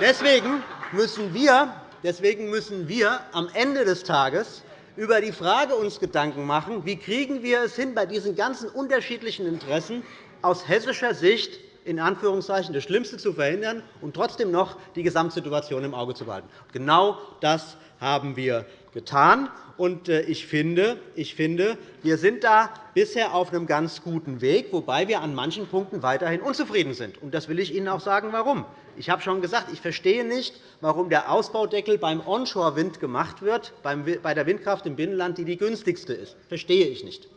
S9: deswegen müssen wir, deswegen müssen wir am Ende des Tages über die Frage uns Gedanken machen, wie kriegen wir es hin, bei diesen ganzen unterschiedlichen Interessen aus hessischer Sicht in Anführungszeichen das Schlimmste zu verhindern und trotzdem noch die Gesamtsituation im Auge zu behalten. Genau das haben wir getan. Äh, ich finde, ich finde, wir sind da bisher auf einem ganz guten Weg, wobei wir an manchen Punkten weiterhin unzufrieden sind. Das will ich Ihnen auch sagen, warum. Ich habe schon gesagt, ich verstehe nicht, warum der Ausbaudeckel beim Onshore-Wind gemacht wird, bei der Windkraft im Binnenland, die die günstigste ist. Das verstehe ich nicht.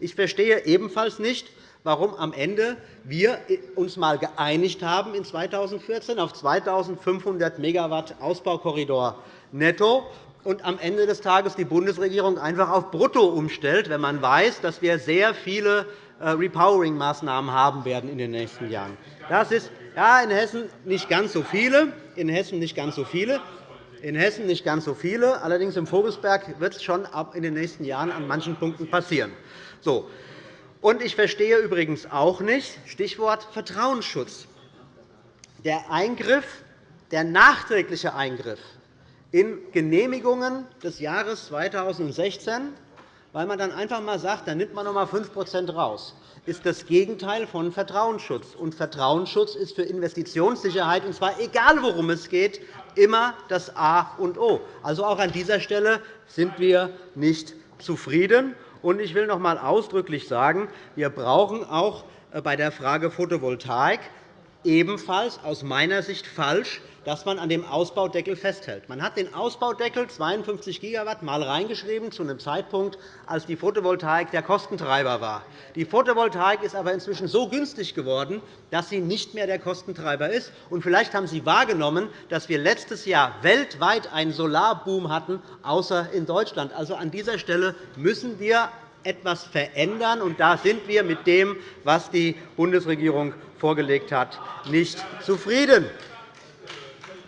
S9: Ich verstehe ebenfalls nicht, warum am Ende wir uns einmal geeinigt haben in 2014 auf 2.500 MW Ausbaukorridor netto und am Ende des Tages die Bundesregierung einfach auf Brutto umstellt, wenn man weiß, dass wir sehr viele äh, Repowering-Maßnahmen haben werden in den nächsten Jahren. Das ist ja, in Hessen nicht ganz so viele. In Hessen nicht ganz so viele. In Hessen nicht ganz so viele. Allerdings im Vogelsberg wird es schon in den nächsten Jahren an manchen Punkten passieren. So. Und ich verstehe übrigens auch nicht Stichwort Vertrauensschutz. Der Eingriff, der nachträgliche Eingriff in Genehmigungen des Jahres 2016, weil man dann einfach einmal sagt, dann nimmt man noch einmal 5% raus, ist das Gegenteil von Vertrauensschutz. Und Vertrauensschutz ist für Investitionssicherheit, und zwar egal, worum es geht, immer das A und O. Also auch an dieser Stelle sind wir nicht zufrieden. Und ich will noch einmal ausdrücklich sagen, wir brauchen auch äh, bei der Frage Photovoltaik ebenfalls aus meiner Sicht falsch dass man an dem Ausbaudeckel festhält. Man hat den Ausbaudeckel 52 Gigawatt mal reingeschrieben zu einem Zeitpunkt, als die Photovoltaik der Kostentreiber war. Die Photovoltaik ist aber inzwischen so günstig geworden, dass sie nicht mehr der Kostentreiber ist. Und vielleicht haben Sie wahrgenommen, dass wir letztes Jahr weltweit einen Solarboom hatten, außer in Deutschland. Also an dieser Stelle müssen wir etwas verändern. Und da sind wir mit dem, was die Bundesregierung vorgelegt hat, nicht zufrieden.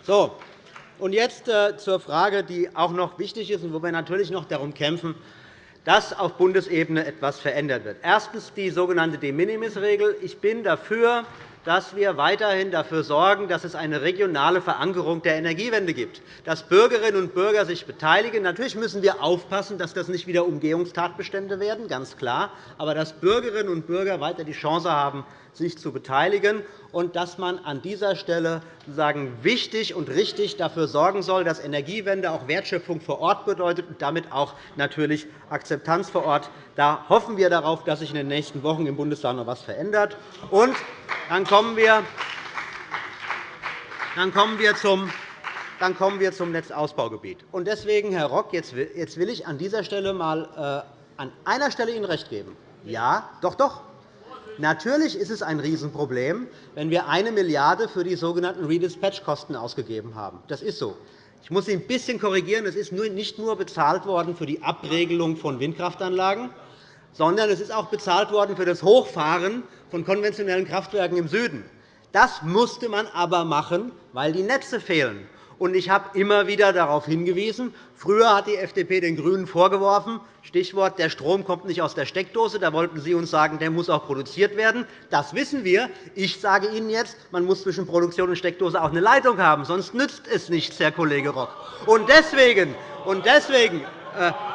S9: So, und jetzt äh, zur Frage, die auch noch wichtig ist und wo wir natürlich noch darum kämpfen, dass auf Bundesebene etwas verändert wird. Erstens die sogenannte De-Minimis-Regel. Ich bin dafür, dass wir weiterhin dafür sorgen, dass es eine regionale Verankerung der Energiewende gibt, dass Bürgerinnen und Bürger sich beteiligen. Natürlich müssen wir aufpassen, dass das nicht wieder Umgehungstatbestände werden, ganz klar, aber dass Bürgerinnen und Bürger weiter die Chance haben, sich zu beteiligen und dass man an dieser Stelle sozusagen wichtig und richtig dafür sorgen soll, dass Energiewende auch Wertschöpfung vor Ort bedeutet und damit auch natürlich Akzeptanz vor Ort. Da hoffen wir darauf, dass sich in den nächsten Wochen im Bundestag noch etwas verändert. Und dann kommen wir dann kommen wir zum dann kommen wir zum Netzausbaugebiet. Deswegen, Herr Rock, jetzt will ich an dieser Stelle mal äh, an einer Stelle Ihnen recht geben. Ja, doch, doch. Natürlich ist es ein Riesenproblem, wenn wir 1 Milliarde € für die sogenannten Redispatch-Kosten ausgegeben haben. Das ist so. Ich muss Sie ein bisschen korrigieren. Es ist nicht nur bezahlt worden für die Abregelung von Windkraftanlagen, sondern es ist auch bezahlt worden für das Hochfahren von konventionellen Kraftwerken im Süden. Das musste man aber machen, weil die Netze fehlen. Ich habe immer wieder darauf hingewiesen. Früher hat die FDP den GRÜNEN vorgeworfen, Stichwort, der Strom kommt nicht aus der Steckdose. Da wollten Sie uns sagen, der muss auch produziert werden. Das wissen wir. Ich sage Ihnen jetzt, man muss zwischen Produktion und Steckdose auch eine Leitung haben. Sonst nützt es nichts, Herr Kollege Rock. Und deswegen, und deswegen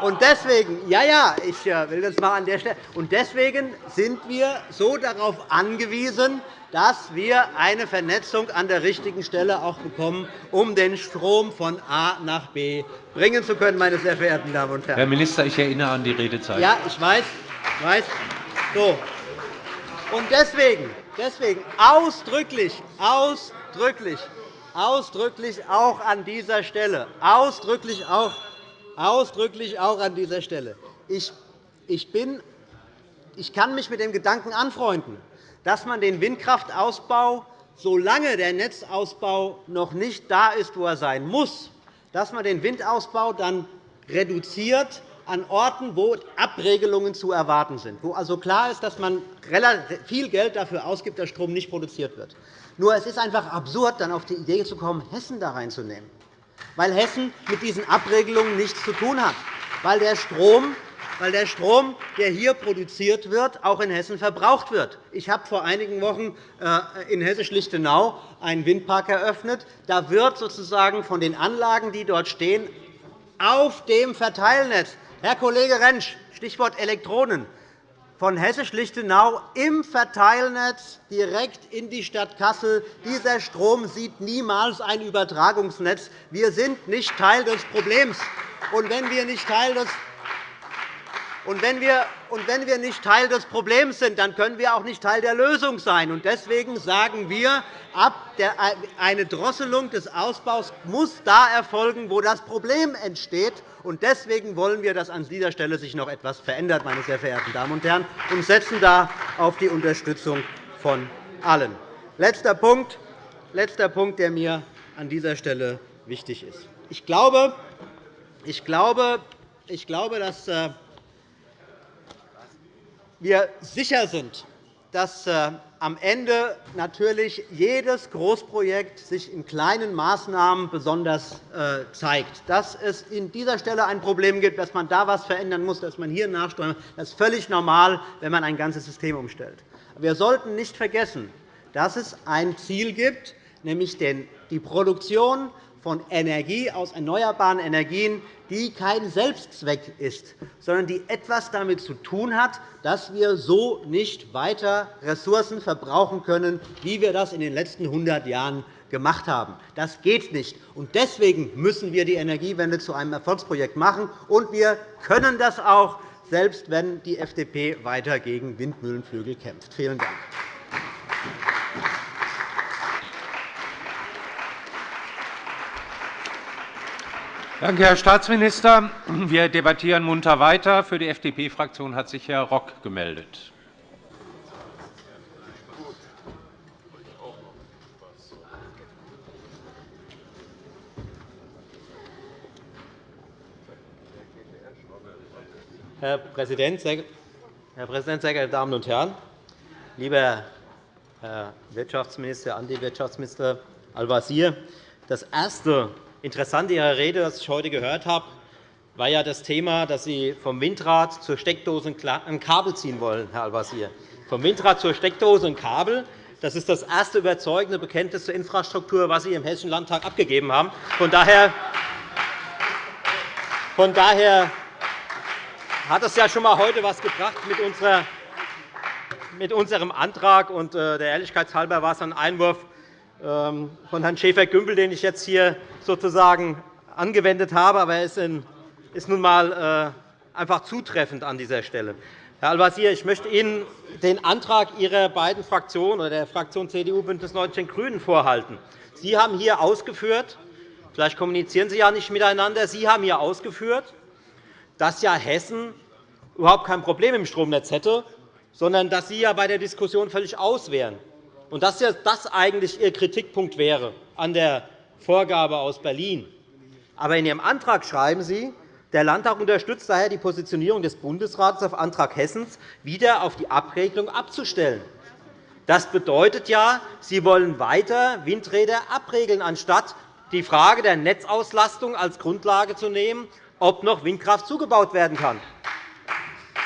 S9: und deswegen, ja, ja, ich äh, will das mal an der Stelle. Und deswegen sind wir so darauf angewiesen, dass wir eine Vernetzung an der richtigen Stelle auch bekommen, um den Strom von A nach B bringen zu können, meine sehr verehrten Damen und Herren.
S4: Herr Minister, ich erinnere an die Redezeit.
S9: Ja, ich weiß. Ich weiß. So. Und deswegen, deswegen ausdrücklich, ausdrücklich, ausdrücklich auch an dieser Stelle, ausdrücklich auch, ausdrücklich auch an dieser Stelle. Ich, ich, bin, ich kann mich mit dem Gedanken anfreunden, dass man den Windkraftausbau, solange der Netzausbau noch nicht da ist, wo er sein muss, dass man den Windausbau dann reduziert an Orten, wo Abregelungen zu erwarten sind, wo also klar ist, dass man viel Geld dafür ausgibt, dass Strom nicht produziert wird. Nur es ist einfach absurd, dann auf die Idee zu kommen, Hessen da reinzunehmen, weil Hessen mit diesen Abregelungen nichts zu tun hat, weil der Strom weil der Strom, der hier produziert wird, auch in Hessen verbraucht wird. Ich habe vor einigen Wochen äh, in Hessisch-Lichtenau einen Windpark eröffnet. Da wird sozusagen von den Anlagen, die dort stehen, auf dem Verteilnetz Herr Kollege Rentsch, Stichwort Elektronen, von Hessisch-Lichtenau im Verteilnetz direkt in die Stadt Kassel. Dieser Strom sieht niemals ein Übertragungsnetz. Wir sind nicht Teil des Problems. Und wenn wir nicht Teil des und wenn, wir, und nicht Teil des Problems sind, dann können wir auch nicht Teil der Lösung sein. Deswegen sagen wir, eine Drosselung des Ausbaus muss da erfolgen, wo das Problem entsteht. Deswegen wollen wir, dass an dieser Stelle sich noch etwas verändert, meine sehr verehrten Damen und Herren, und setzen da auf die Unterstützung von allen. Letzter Punkt, letzter Punkt der mir an dieser Stelle wichtig ist. Ich glaube, ich glaube, ich glaube dass äh, wir sicher sind, dass äh, am Ende natürlich jedes Großprojekt sich in kleinen Maßnahmen besonders äh, zeigt. Dass es in dieser Stelle ein Problem gibt, dass man da etwas verändern muss, dass man hier nachsteuern muss, das ist völlig normal, wenn man ein ganzes System umstellt. Wir sollten nicht vergessen, dass es ein Ziel gibt, nämlich die Produktion von Energie aus erneuerbaren Energien, die kein Selbstzweck ist, sondern die etwas damit zu tun hat, dass wir so nicht weiter Ressourcen verbrauchen können, wie wir das in den letzten 100 Jahren gemacht haben. Das geht nicht. Deswegen müssen wir die Energiewende zu einem Erfolgsprojekt machen. Und wir können das auch, selbst wenn die FDP weiter gegen Windmühlenflügel kämpft. Vielen Dank.
S4: Danke, Herr Staatsminister. Wir debattieren munter weiter. Für die FDP-Fraktion hat sich Herr Rock gemeldet.
S2: Herr Präsident, sehr geehrte Damen und Herren! Lieber Herr Wirtschaftsminister, Anti-Wirtschaftsminister Al-Wazir, das erste Interessant Ihrer Rede, das ich heute gehört habe, war ja das Thema, dass Sie vom Windrad zur Steckdose ein Kabel ziehen wollen, Herr Al-Wazir. Vom Windrad zur Steckdose ein Kabel. Das ist das erste überzeugende Bekenntnis zur Infrastruktur, das Sie im Hessischen Landtag abgegeben haben. Von daher, von daher hat es ja schon einmal heute etwas gebracht mit, unserer, mit unserem Antrag. Und äh, der Ehrlichkeit halber war es ein Einwurf ähm, von Herrn Schäfer-Gümbel, den ich jetzt hier sozusagen angewendet habe. Aber er ist nun einmal äh, einfach zutreffend an dieser Stelle. Herr Al-Wazir, ich möchte Ihnen den Antrag Ihrer beiden Fraktionen oder der Fraktion CDU BÜNDNIS 90 die GRÜNEN vorhalten. Sie haben hier ausgeführt, vielleicht kommunizieren Sie ja nicht miteinander, Sie haben hier ausgeführt, dass ja Hessen überhaupt kein Problem im Stromnetz hätte, sondern dass Sie ja bei der Diskussion völlig aus wären und dass das eigentlich Ihr Kritikpunkt wäre an der Vorgabe aus Berlin. Aber in Ihrem Antrag schreiben Sie, der Landtag unterstützt daher die Positionierung des Bundesrates auf Antrag Hessens, wieder auf die Abregelung abzustellen. Das bedeutet ja, Sie wollen weiter Windräder abregeln, anstatt die Frage der Netzauslastung als Grundlage zu nehmen, ob noch Windkraft zugebaut werden kann.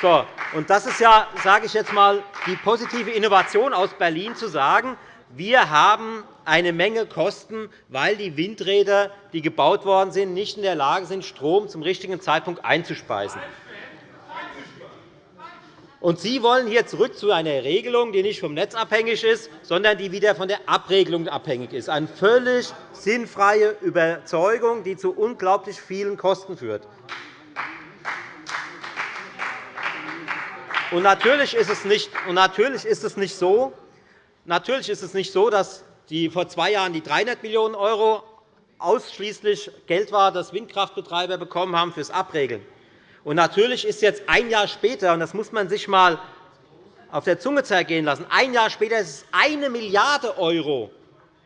S2: So, und das ist ja, sage ich jetzt einmal, die positive Innovation aus Berlin, zu sagen, wir haben eine Menge kosten, weil die Windräder, die gebaut worden sind, nicht in der Lage sind, Strom zum richtigen Zeitpunkt einzuspeisen. Und Sie wollen hier zurück zu einer Regelung, die nicht vom Netz abhängig ist, sondern die wieder von der Abregelung abhängig ist. Eine völlig sinnfreie Überzeugung, die zu unglaublich vielen Kosten führt. Und natürlich ist es nicht, so, Natürlich ist es nicht so, dass die vor zwei Jahren die 300 Millionen € ausschließlich Geld war, das Windkraftbetreiber bekommen haben fürs Abregeln. Und natürlich ist jetzt ein Jahr später, und das muss man sich einmal auf der Zunge zergehen lassen, ein Jahr später ist es eine Milliarde €,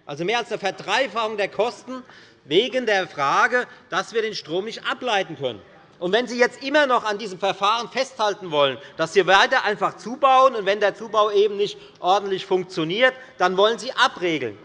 S2: also mehr als eine Verdreifachung der Kosten, wegen der Frage, dass wir den Strom nicht ableiten können. Und wenn Sie jetzt immer noch an diesem Verfahren festhalten wollen, dass Sie weiter einfach zubauen, und wenn der Zubau eben nicht ordentlich funktioniert, dann wollen Sie abregeln.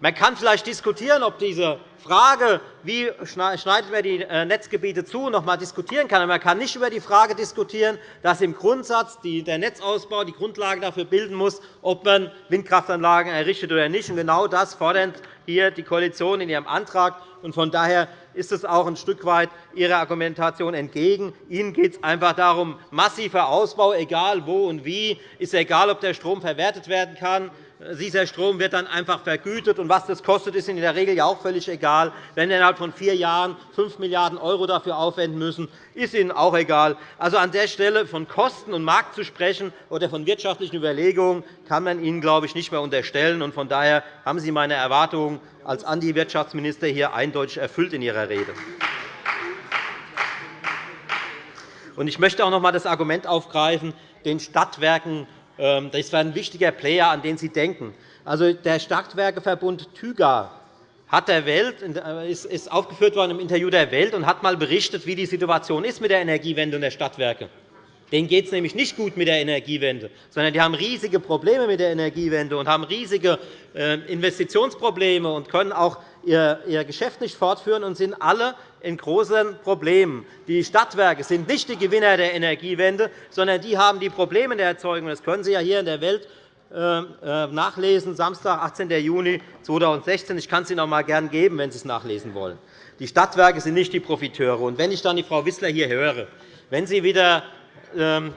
S2: Man kann vielleicht diskutieren, ob diese Frage, wie schneidet man die äh, Netzgebiete zu, noch einmal diskutieren kann. Aber man kann nicht über die Frage diskutieren, dass im Grundsatz der Netzausbau die Grundlage dafür bilden muss, ob man Windkraftanlagen errichtet oder nicht. Genau das fordert hier die Koalition in ihrem Antrag. Von daher ist es auch ein Stück weit Ihrer Argumentation entgegen. Ihnen geht es einfach darum, massiver Ausbau, egal wo und wie. Ist egal, ob der Strom verwertet werden kann. Dieser Strom wird dann einfach vergütet. Und was das kostet, ist in der Regel auch völlig egal. Wenn wir innerhalb von vier Jahren 5 Milliarden € dafür aufwenden müssen, ist Ihnen auch egal. Also an der Stelle von Kosten und Markt zu sprechen oder von wirtschaftlichen Überlegungen kann man Ihnen, glaube ich, nicht mehr unterstellen. Von daher haben Sie meine Erwartungen als Anti-Wirtschaftsminister hier eindeutig erfüllt in Ihrer Rede. Ich möchte auch noch einmal das Argument aufgreifen, den Stadtwerken das wäre ein wichtiger Player, an den Sie denken. Also, der Stadtwerkeverbund TÜGA hat der Welt, äh, ist aufgeführt worden im Interview der Welt und hat einmal berichtet, wie die Situation ist mit der Energiewende und der Stadtwerke. Denen geht es nämlich nicht gut mit der Energiewende, sondern die haben riesige Probleme mit der Energiewende und haben riesige äh, Investitionsprobleme und können auch ihr Geschäft nicht fortführen und sind alle in großen Problemen. Die Stadtwerke sind nicht die Gewinner der Energiewende, sondern die haben die Probleme der Erzeugung. Das können Sie ja hier in der Welt äh, äh, nachlesen, Samstag, 18. Juni 2016. Ich kann es Ihnen auch mal gern geben, wenn Sie es nachlesen wollen. Die Stadtwerke sind nicht die Profiteure. Und wenn ich dann die Frau Wissler hier höre, wenn sie wieder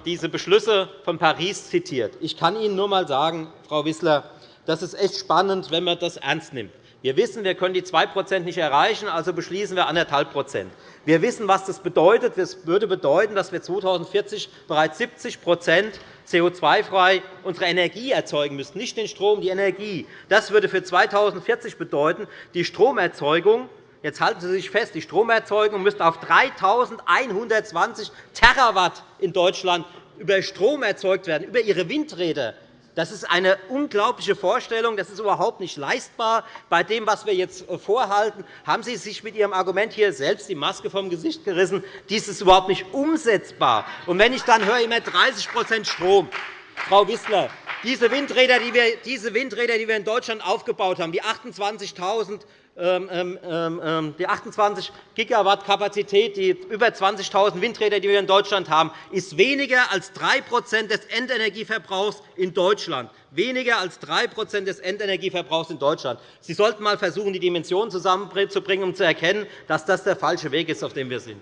S2: diese Beschlüsse von Paris zitiert, ich kann Ihnen nur einmal sagen, Frau Wissler, das ist echt spannend, wenn man das ernst nimmt. Wir wissen, wir können die 2 nicht erreichen, also beschließen wir 1,5% Wir wissen, was das bedeutet. Das würde bedeuten, dass wir 2040 bereits 70% CO2-frei unsere Energie erzeugen müssten, nicht den Strom, die Energie. Das würde für 2040 bedeuten, die Stromerzeugung Jetzt halten Sie sich fest, die Stromerzeugung müsste auf 3.120 Terawatt in Deutschland über Strom erzeugt werden, über Ihre Windräder. Das ist eine unglaubliche Vorstellung. Das ist überhaupt nicht leistbar. Bei dem, was wir jetzt äh, vorhalten, haben Sie sich mit Ihrem Argument hier selbst die Maske vom Gesicht gerissen. Dies ist überhaupt nicht umsetzbar. Und wenn ich dann höre, immer 30% Strom, Frau Wissler, diese Windräder, die wir, in Deutschland aufgebaut haben, die 28.000 ähm, ähm, ähm, die 28 Gigawatt Kapazität, die über 20.000 Windräder, die wir in Deutschland haben, ist weniger als 3 des Endenergieverbrauchs in Deutschland. Weniger als 3% des Endenergieverbrauchs in Deutschland. Sie sollten einmal versuchen, die Dimensionen zusammenzubringen, um zu erkennen, dass das der falsche Weg ist, auf dem wir sind.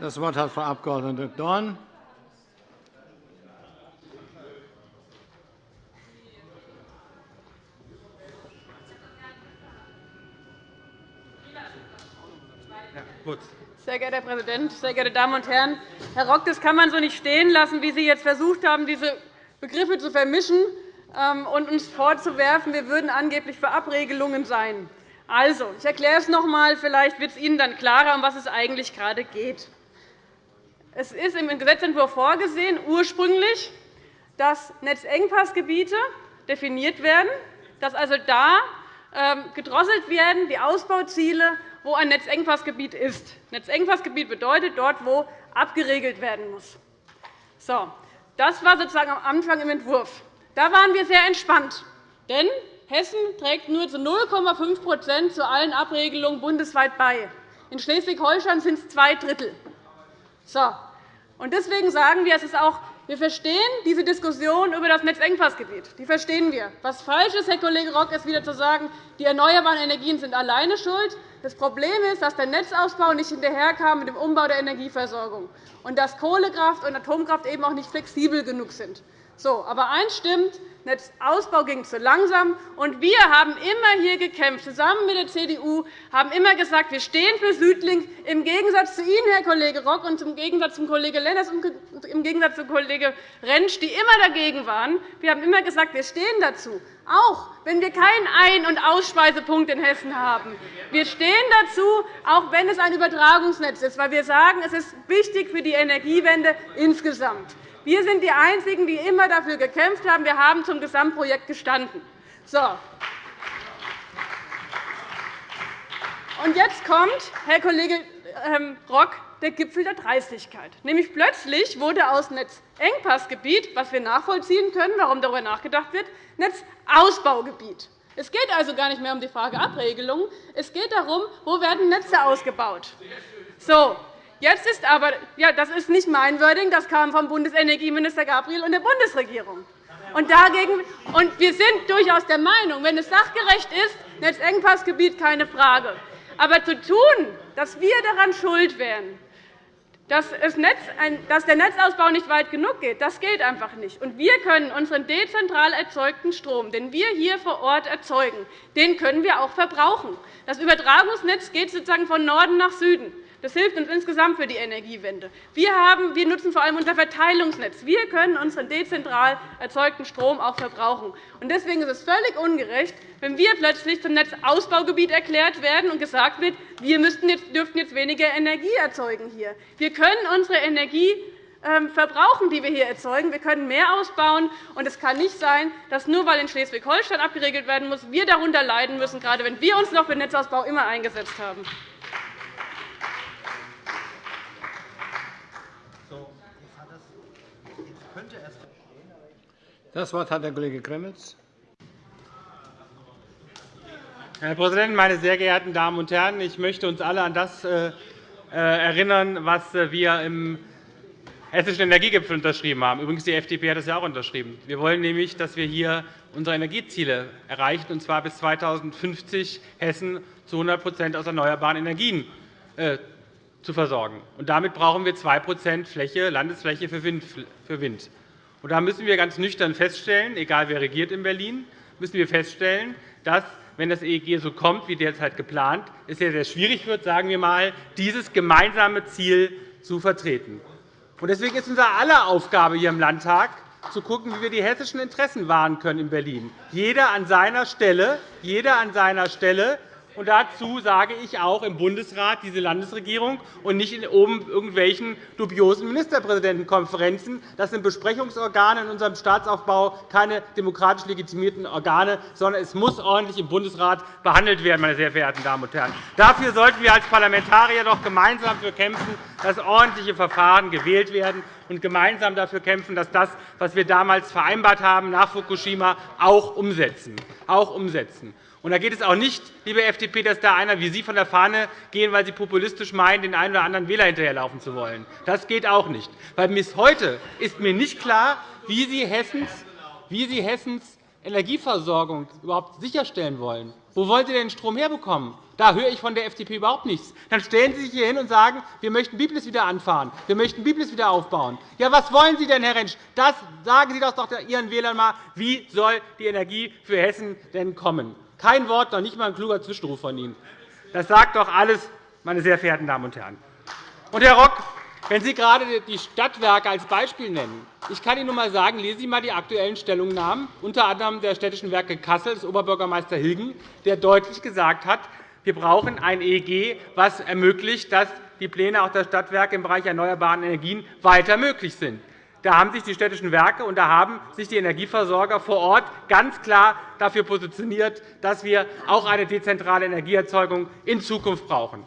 S10: Das Wort hat Frau Abg. Dorn.
S3: Sehr geehrter Herr Präsident, sehr geehrte Damen und Herren! Herr Rock, das kann man so nicht stehen lassen, wie Sie jetzt versucht haben, diese Begriffe zu vermischen ähm, und uns vorzuwerfen, wir würden angeblich für Abregelungen sein. Also, ich erkläre es noch einmal. Vielleicht wird es Ihnen dann klarer, um was es eigentlich gerade geht. Es ist im Gesetzentwurf vorgesehen, ursprünglich, dass Netzengpassgebiete definiert werden, dass also da ähm, gedrosselt werden, die Ausbauziele wo ein Netzengpassgebiet ist. Netzengpassgebiet bedeutet dort, wo abgeregelt werden muss. So, das war sozusagen am Anfang im Entwurf. Da waren wir sehr entspannt, denn Hessen trägt nur zu 0,5% zu allen Abregelungen bundesweit bei. In Schleswig-Holstein sind es zwei Drittel. So. Deswegen sagen wir, es ist auch wir verstehen diese Diskussion über das Netzengpassgebiet. Die verstehen wir. Was falsch ist, Herr Kollege Rock, ist wieder zu sagen, die erneuerbaren Energien sind alleine schuld. Das Problem ist, dass der Netzausbau nicht hinterherkam mit dem Umbau der Energieversorgung und dass Kohlekraft und Atomkraft eben auch nicht flexibel genug sind. So, aber eins stimmt, Netzausbau ging zu langsam. Und wir haben immer hier gekämpft, zusammen mit der CDU, haben immer gesagt, wir stehen für Südlink, im Gegensatz zu Ihnen, Herr Kollege Rock, und im Gegensatz zum Kollege Lenners und im Gegensatz zu Kollege Rentsch, die immer dagegen waren. Wir haben immer gesagt, wir stehen dazu, auch wenn wir keinen Ein- und Ausspeisepunkt in Hessen haben. Wir stehen dazu, auch wenn es ein Übertragungsnetz ist, weil wir sagen, es ist wichtig für die Energiewende insgesamt. Wir sind die Einzigen, die immer dafür gekämpft haben. Wir haben zum Gesamtprojekt gestanden. So. Und jetzt kommt, Herr Kollege ähm, Rock, der Gipfel der Dreistigkeit. Nämlich plötzlich wurde aus Netzengpassgebiet, was wir nachvollziehen können, warum darüber nachgedacht wird, Netzausbaugebiet. Es geht also gar nicht mehr um die Frage Abregelung. Es geht darum, wo werden Netze ausgebaut. So, Jetzt ist aber, ja, das ist nicht mein Wording, das kam vom Bundesenergieminister Gabriel und der Bundesregierung. Und, dagegen, und wir sind durchaus der Meinung, wenn es sachgerecht ist, Netzengpassgebiet keine Frage. Aber zu tun, dass wir daran schuld wären, dass, der Netzausbau nicht weit genug geht, das geht einfach nicht. Wir können unseren dezentral erzeugten Strom, den wir hier vor Ort erzeugen, den können wir auch verbrauchen. Das Übertragungsnetz geht sozusagen von Norden nach Süden. Das hilft uns insgesamt für die Energiewende. Wir, haben, wir nutzen vor allem unser Verteilungsnetz. Wir können unseren dezentral erzeugten Strom auch verbrauchen. Deswegen ist es völlig ungerecht, wenn wir plötzlich zum Netzausbaugebiet erklärt werden und gesagt wird, wir dürften jetzt weniger Energie erzeugen hier. Wir können unsere Energie ähm, verbrauchen, die wir hier erzeugen. Wir können mehr ausbauen. Und es kann nicht sein, dass nur weil in Schleswig-Holstein abgeregelt werden muss, wir darunter leiden müssen, gerade wenn wir uns noch für den Netzausbau immer eingesetzt haben.
S10: Das Wort hat der Kollege Gremmels.
S11: Herr Präsident, meine sehr geehrten Damen und Herren! Ich möchte uns alle an das äh, äh, erinnern, was äh, wir im Hessischen Energiegipfel unterschrieben haben. Übrigens, die FDP hat das ja auch unterschrieben. Wir wollen nämlich, dass wir hier unsere Energieziele erreichen, und zwar bis 2050 Hessen zu 100% aus erneuerbaren Energien zu versorgen. Und damit brauchen wir 2 Fläche, Landesfläche für Wind. Und da müssen wir ganz nüchtern feststellen, egal wer regiert in Berlin, müssen wir feststellen, dass wenn das EEG so kommt wie derzeit geplant, es sehr, sehr schwierig wird, sagen wir mal, dieses gemeinsame Ziel zu vertreten. Deswegen ist unsere aller Aufgabe hier im Landtag, zu schauen, wie wir die hessischen Interessen wahren können in Berlin. Jeder an seiner Stelle, jeder an seiner Stelle und dazu sage ich auch im Bundesrat diese Landesregierung und nicht in oben irgendwelchen dubiosen Ministerpräsidentenkonferenzen. Das sind Besprechungsorgane in unserem Staatsaufbau, keine demokratisch legitimierten Organe, sondern es muss ordentlich im Bundesrat behandelt werden. Meine sehr verehrten Damen und Herren. Dafür sollten wir als Parlamentarier doch gemeinsam dafür kämpfen, dass ordentliche Verfahren gewählt werden und gemeinsam dafür kämpfen, dass das, was wir damals vereinbart haben nach Fukushima, auch umsetzen. Auch umsetzen. Und da geht es auch nicht, liebe FDP, dass da einer wie Sie von der Fahne gehen, weil Sie populistisch meinen, den einen oder anderen Wähler hinterherlaufen zu wollen. Das geht auch nicht. Weil bis heute ist mir nicht klar, wie Sie Hessens, wie Sie Hessens Energieversorgung überhaupt sicherstellen wollen. Wo wollen Sie denn den Strom herbekommen? Da höre ich von der FDP überhaupt nichts. Dann stellen Sie sich hier hin und sagen, wir möchten Biblis wieder anfahren, wir möchten Biblis wieder aufbauen. Ja, was wollen Sie denn, Herr Rentsch? Das sagen Sie doch Ihren Wählern einmal. Wie soll die Energie für Hessen denn kommen? Kein Wort, noch nicht einmal ein kluger Zwischenruf von Ihnen. Das sagt doch alles, meine sehr verehrten Damen und Herren. Und, Herr Rock, wenn Sie gerade die Stadtwerke als Beispiel nennen, ich kann Ihnen nur einmal sagen, lesen Sie einmal die aktuellen Stellungnahmen, unter anderem der Städtischen Werke Kassel des Oberbürgermeister Hilgen, der deutlich gesagt hat, wir brauchen ein EEG, das ermöglicht, dass die Pläne auch der Stadtwerke im Bereich erneuerbaren Energien weiter möglich sind. Da haben sich die städtischen Werke und da haben sich die Energieversorger vor Ort ganz klar dafür positioniert, dass wir auch eine dezentrale Energieerzeugung in Zukunft brauchen.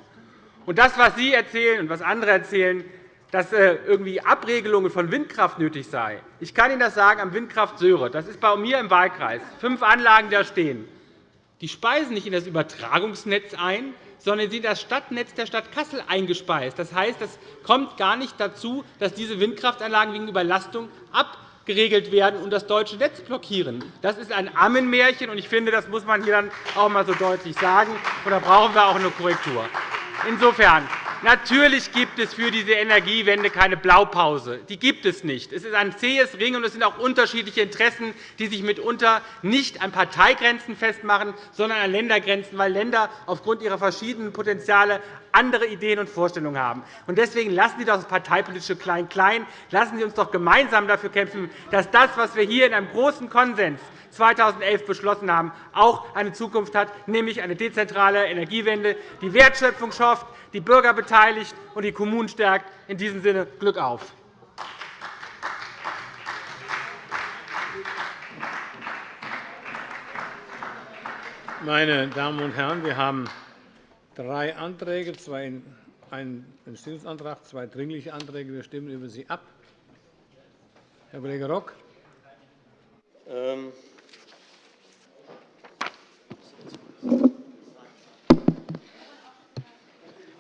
S11: Und das, was Sie erzählen und was andere erzählen, dass äh, irgendwie Abregelungen von Windkraft nötig seien. Ich kann Ihnen das sagen am Windkraft Söhre. Das ist bei mir im Wahlkreis. Fünf Anlagen da stehen. Die speisen nicht in das Übertragungsnetz ein, sondern sie sind das Stadtnetz der Stadt Kassel eingespeist. Das heißt, es kommt gar nicht dazu, dass diese Windkraftanlagen wegen Überlastung abgeregelt werden und das deutsche Netz blockieren. Das ist ein Ammenmärchen, und ich finde, das muss man hier dann auch einmal so deutlich sagen. Und da brauchen wir auch eine Korrektur. Insofern Natürlich gibt es für diese Energiewende keine Blaupause. Die gibt es nicht. Es ist ein zähes Ringen, und es sind auch unterschiedliche Interessen, die sich mitunter nicht an Parteigrenzen festmachen, sondern an Ländergrenzen, weil Länder aufgrund ihrer verschiedenen Potenziale andere Ideen und Vorstellungen haben. Deswegen lassen Sie doch das parteipolitische Klein-Klein. Lassen Sie uns doch gemeinsam dafür kämpfen, dass das, was wir hier in einem großen Konsens 2011 beschlossen haben, auch eine Zukunft hat, nämlich eine dezentrale Energiewende, die Wertschöpfung schafft, die Bürger beteiligt und die Kommunen stärkt. In diesem Sinne Glück auf!
S10: Meine Damen und Herren, wir haben drei Anträge, einen Entschließungsantrag, zwei Dringliche Anträge. Wir stimmen über sie ab. Herr Kollege Rock.
S2: Ähm,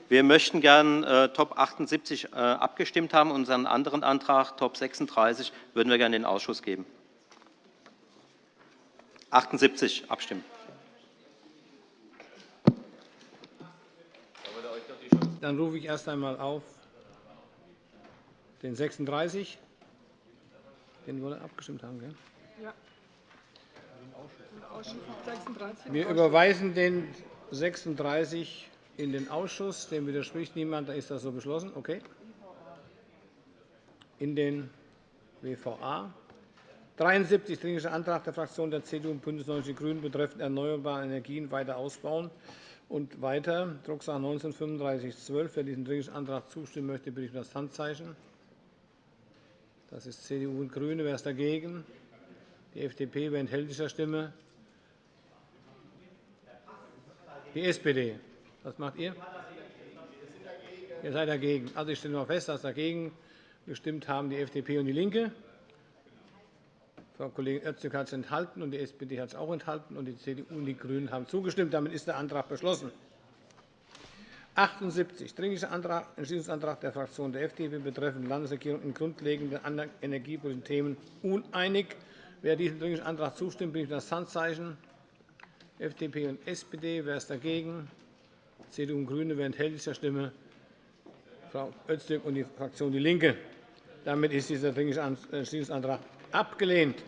S2: Wir möchten gern äh, Top 78 äh, abgestimmt haben. Unseren anderen Antrag, Top 36, würden wir gerne in den Ausschuss geben. 78 abstimmen.
S10: Dann rufe ich erst einmal auf den 36. Den wir abgestimmt haben. Gell? Ja. Wir überweisen den 36 in den Ausschuss. Dem widerspricht niemand. Dann ist das so beschlossen. Okay. In den WVA. 73 Dringlicher Antrag der Fraktionen der CDU und BÜNDNIS 90 die GRÜNEN betreffend erneuerbare Energien weiter ausbauen. Und weiter, Drucksache 19 3512. Wer diesem Dringlichen Antrag zustimmen möchte, bitte ich um das Handzeichen. Das ist CDU und GRÜNE. Wer ist dagegen? Die FDP. Wer enthält sich der Stimme? Die SPD. Was macht ihr? Ihr seid dagegen. Also, ich stelle mal fest, dass dagegen gestimmt haben die FDP und DIE LINKE. Frau Kollegin Öztürk hat es enthalten, und die SPD hat es auch enthalten, und die CDU und die GRÜNEN haben zugestimmt. Damit ist der Antrag beschlossen. 78. Dringlicher Antrag, Entschließungsantrag der Fraktion der FDP betreffend Landesregierung in grundlegenden energiepolitischen Themen uneinig. Wer diesem Dringlichen Antrag zustimmt, bitte ich das Handzeichen. FDP und SPD. Wer ist dagegen? CDU und GRÜNE. Wer enthält sich der Stimme? Frau Öztürk und die Fraktion DIE LINKE. Damit ist dieser Dringliche Entschließungsantrag abgelehnt.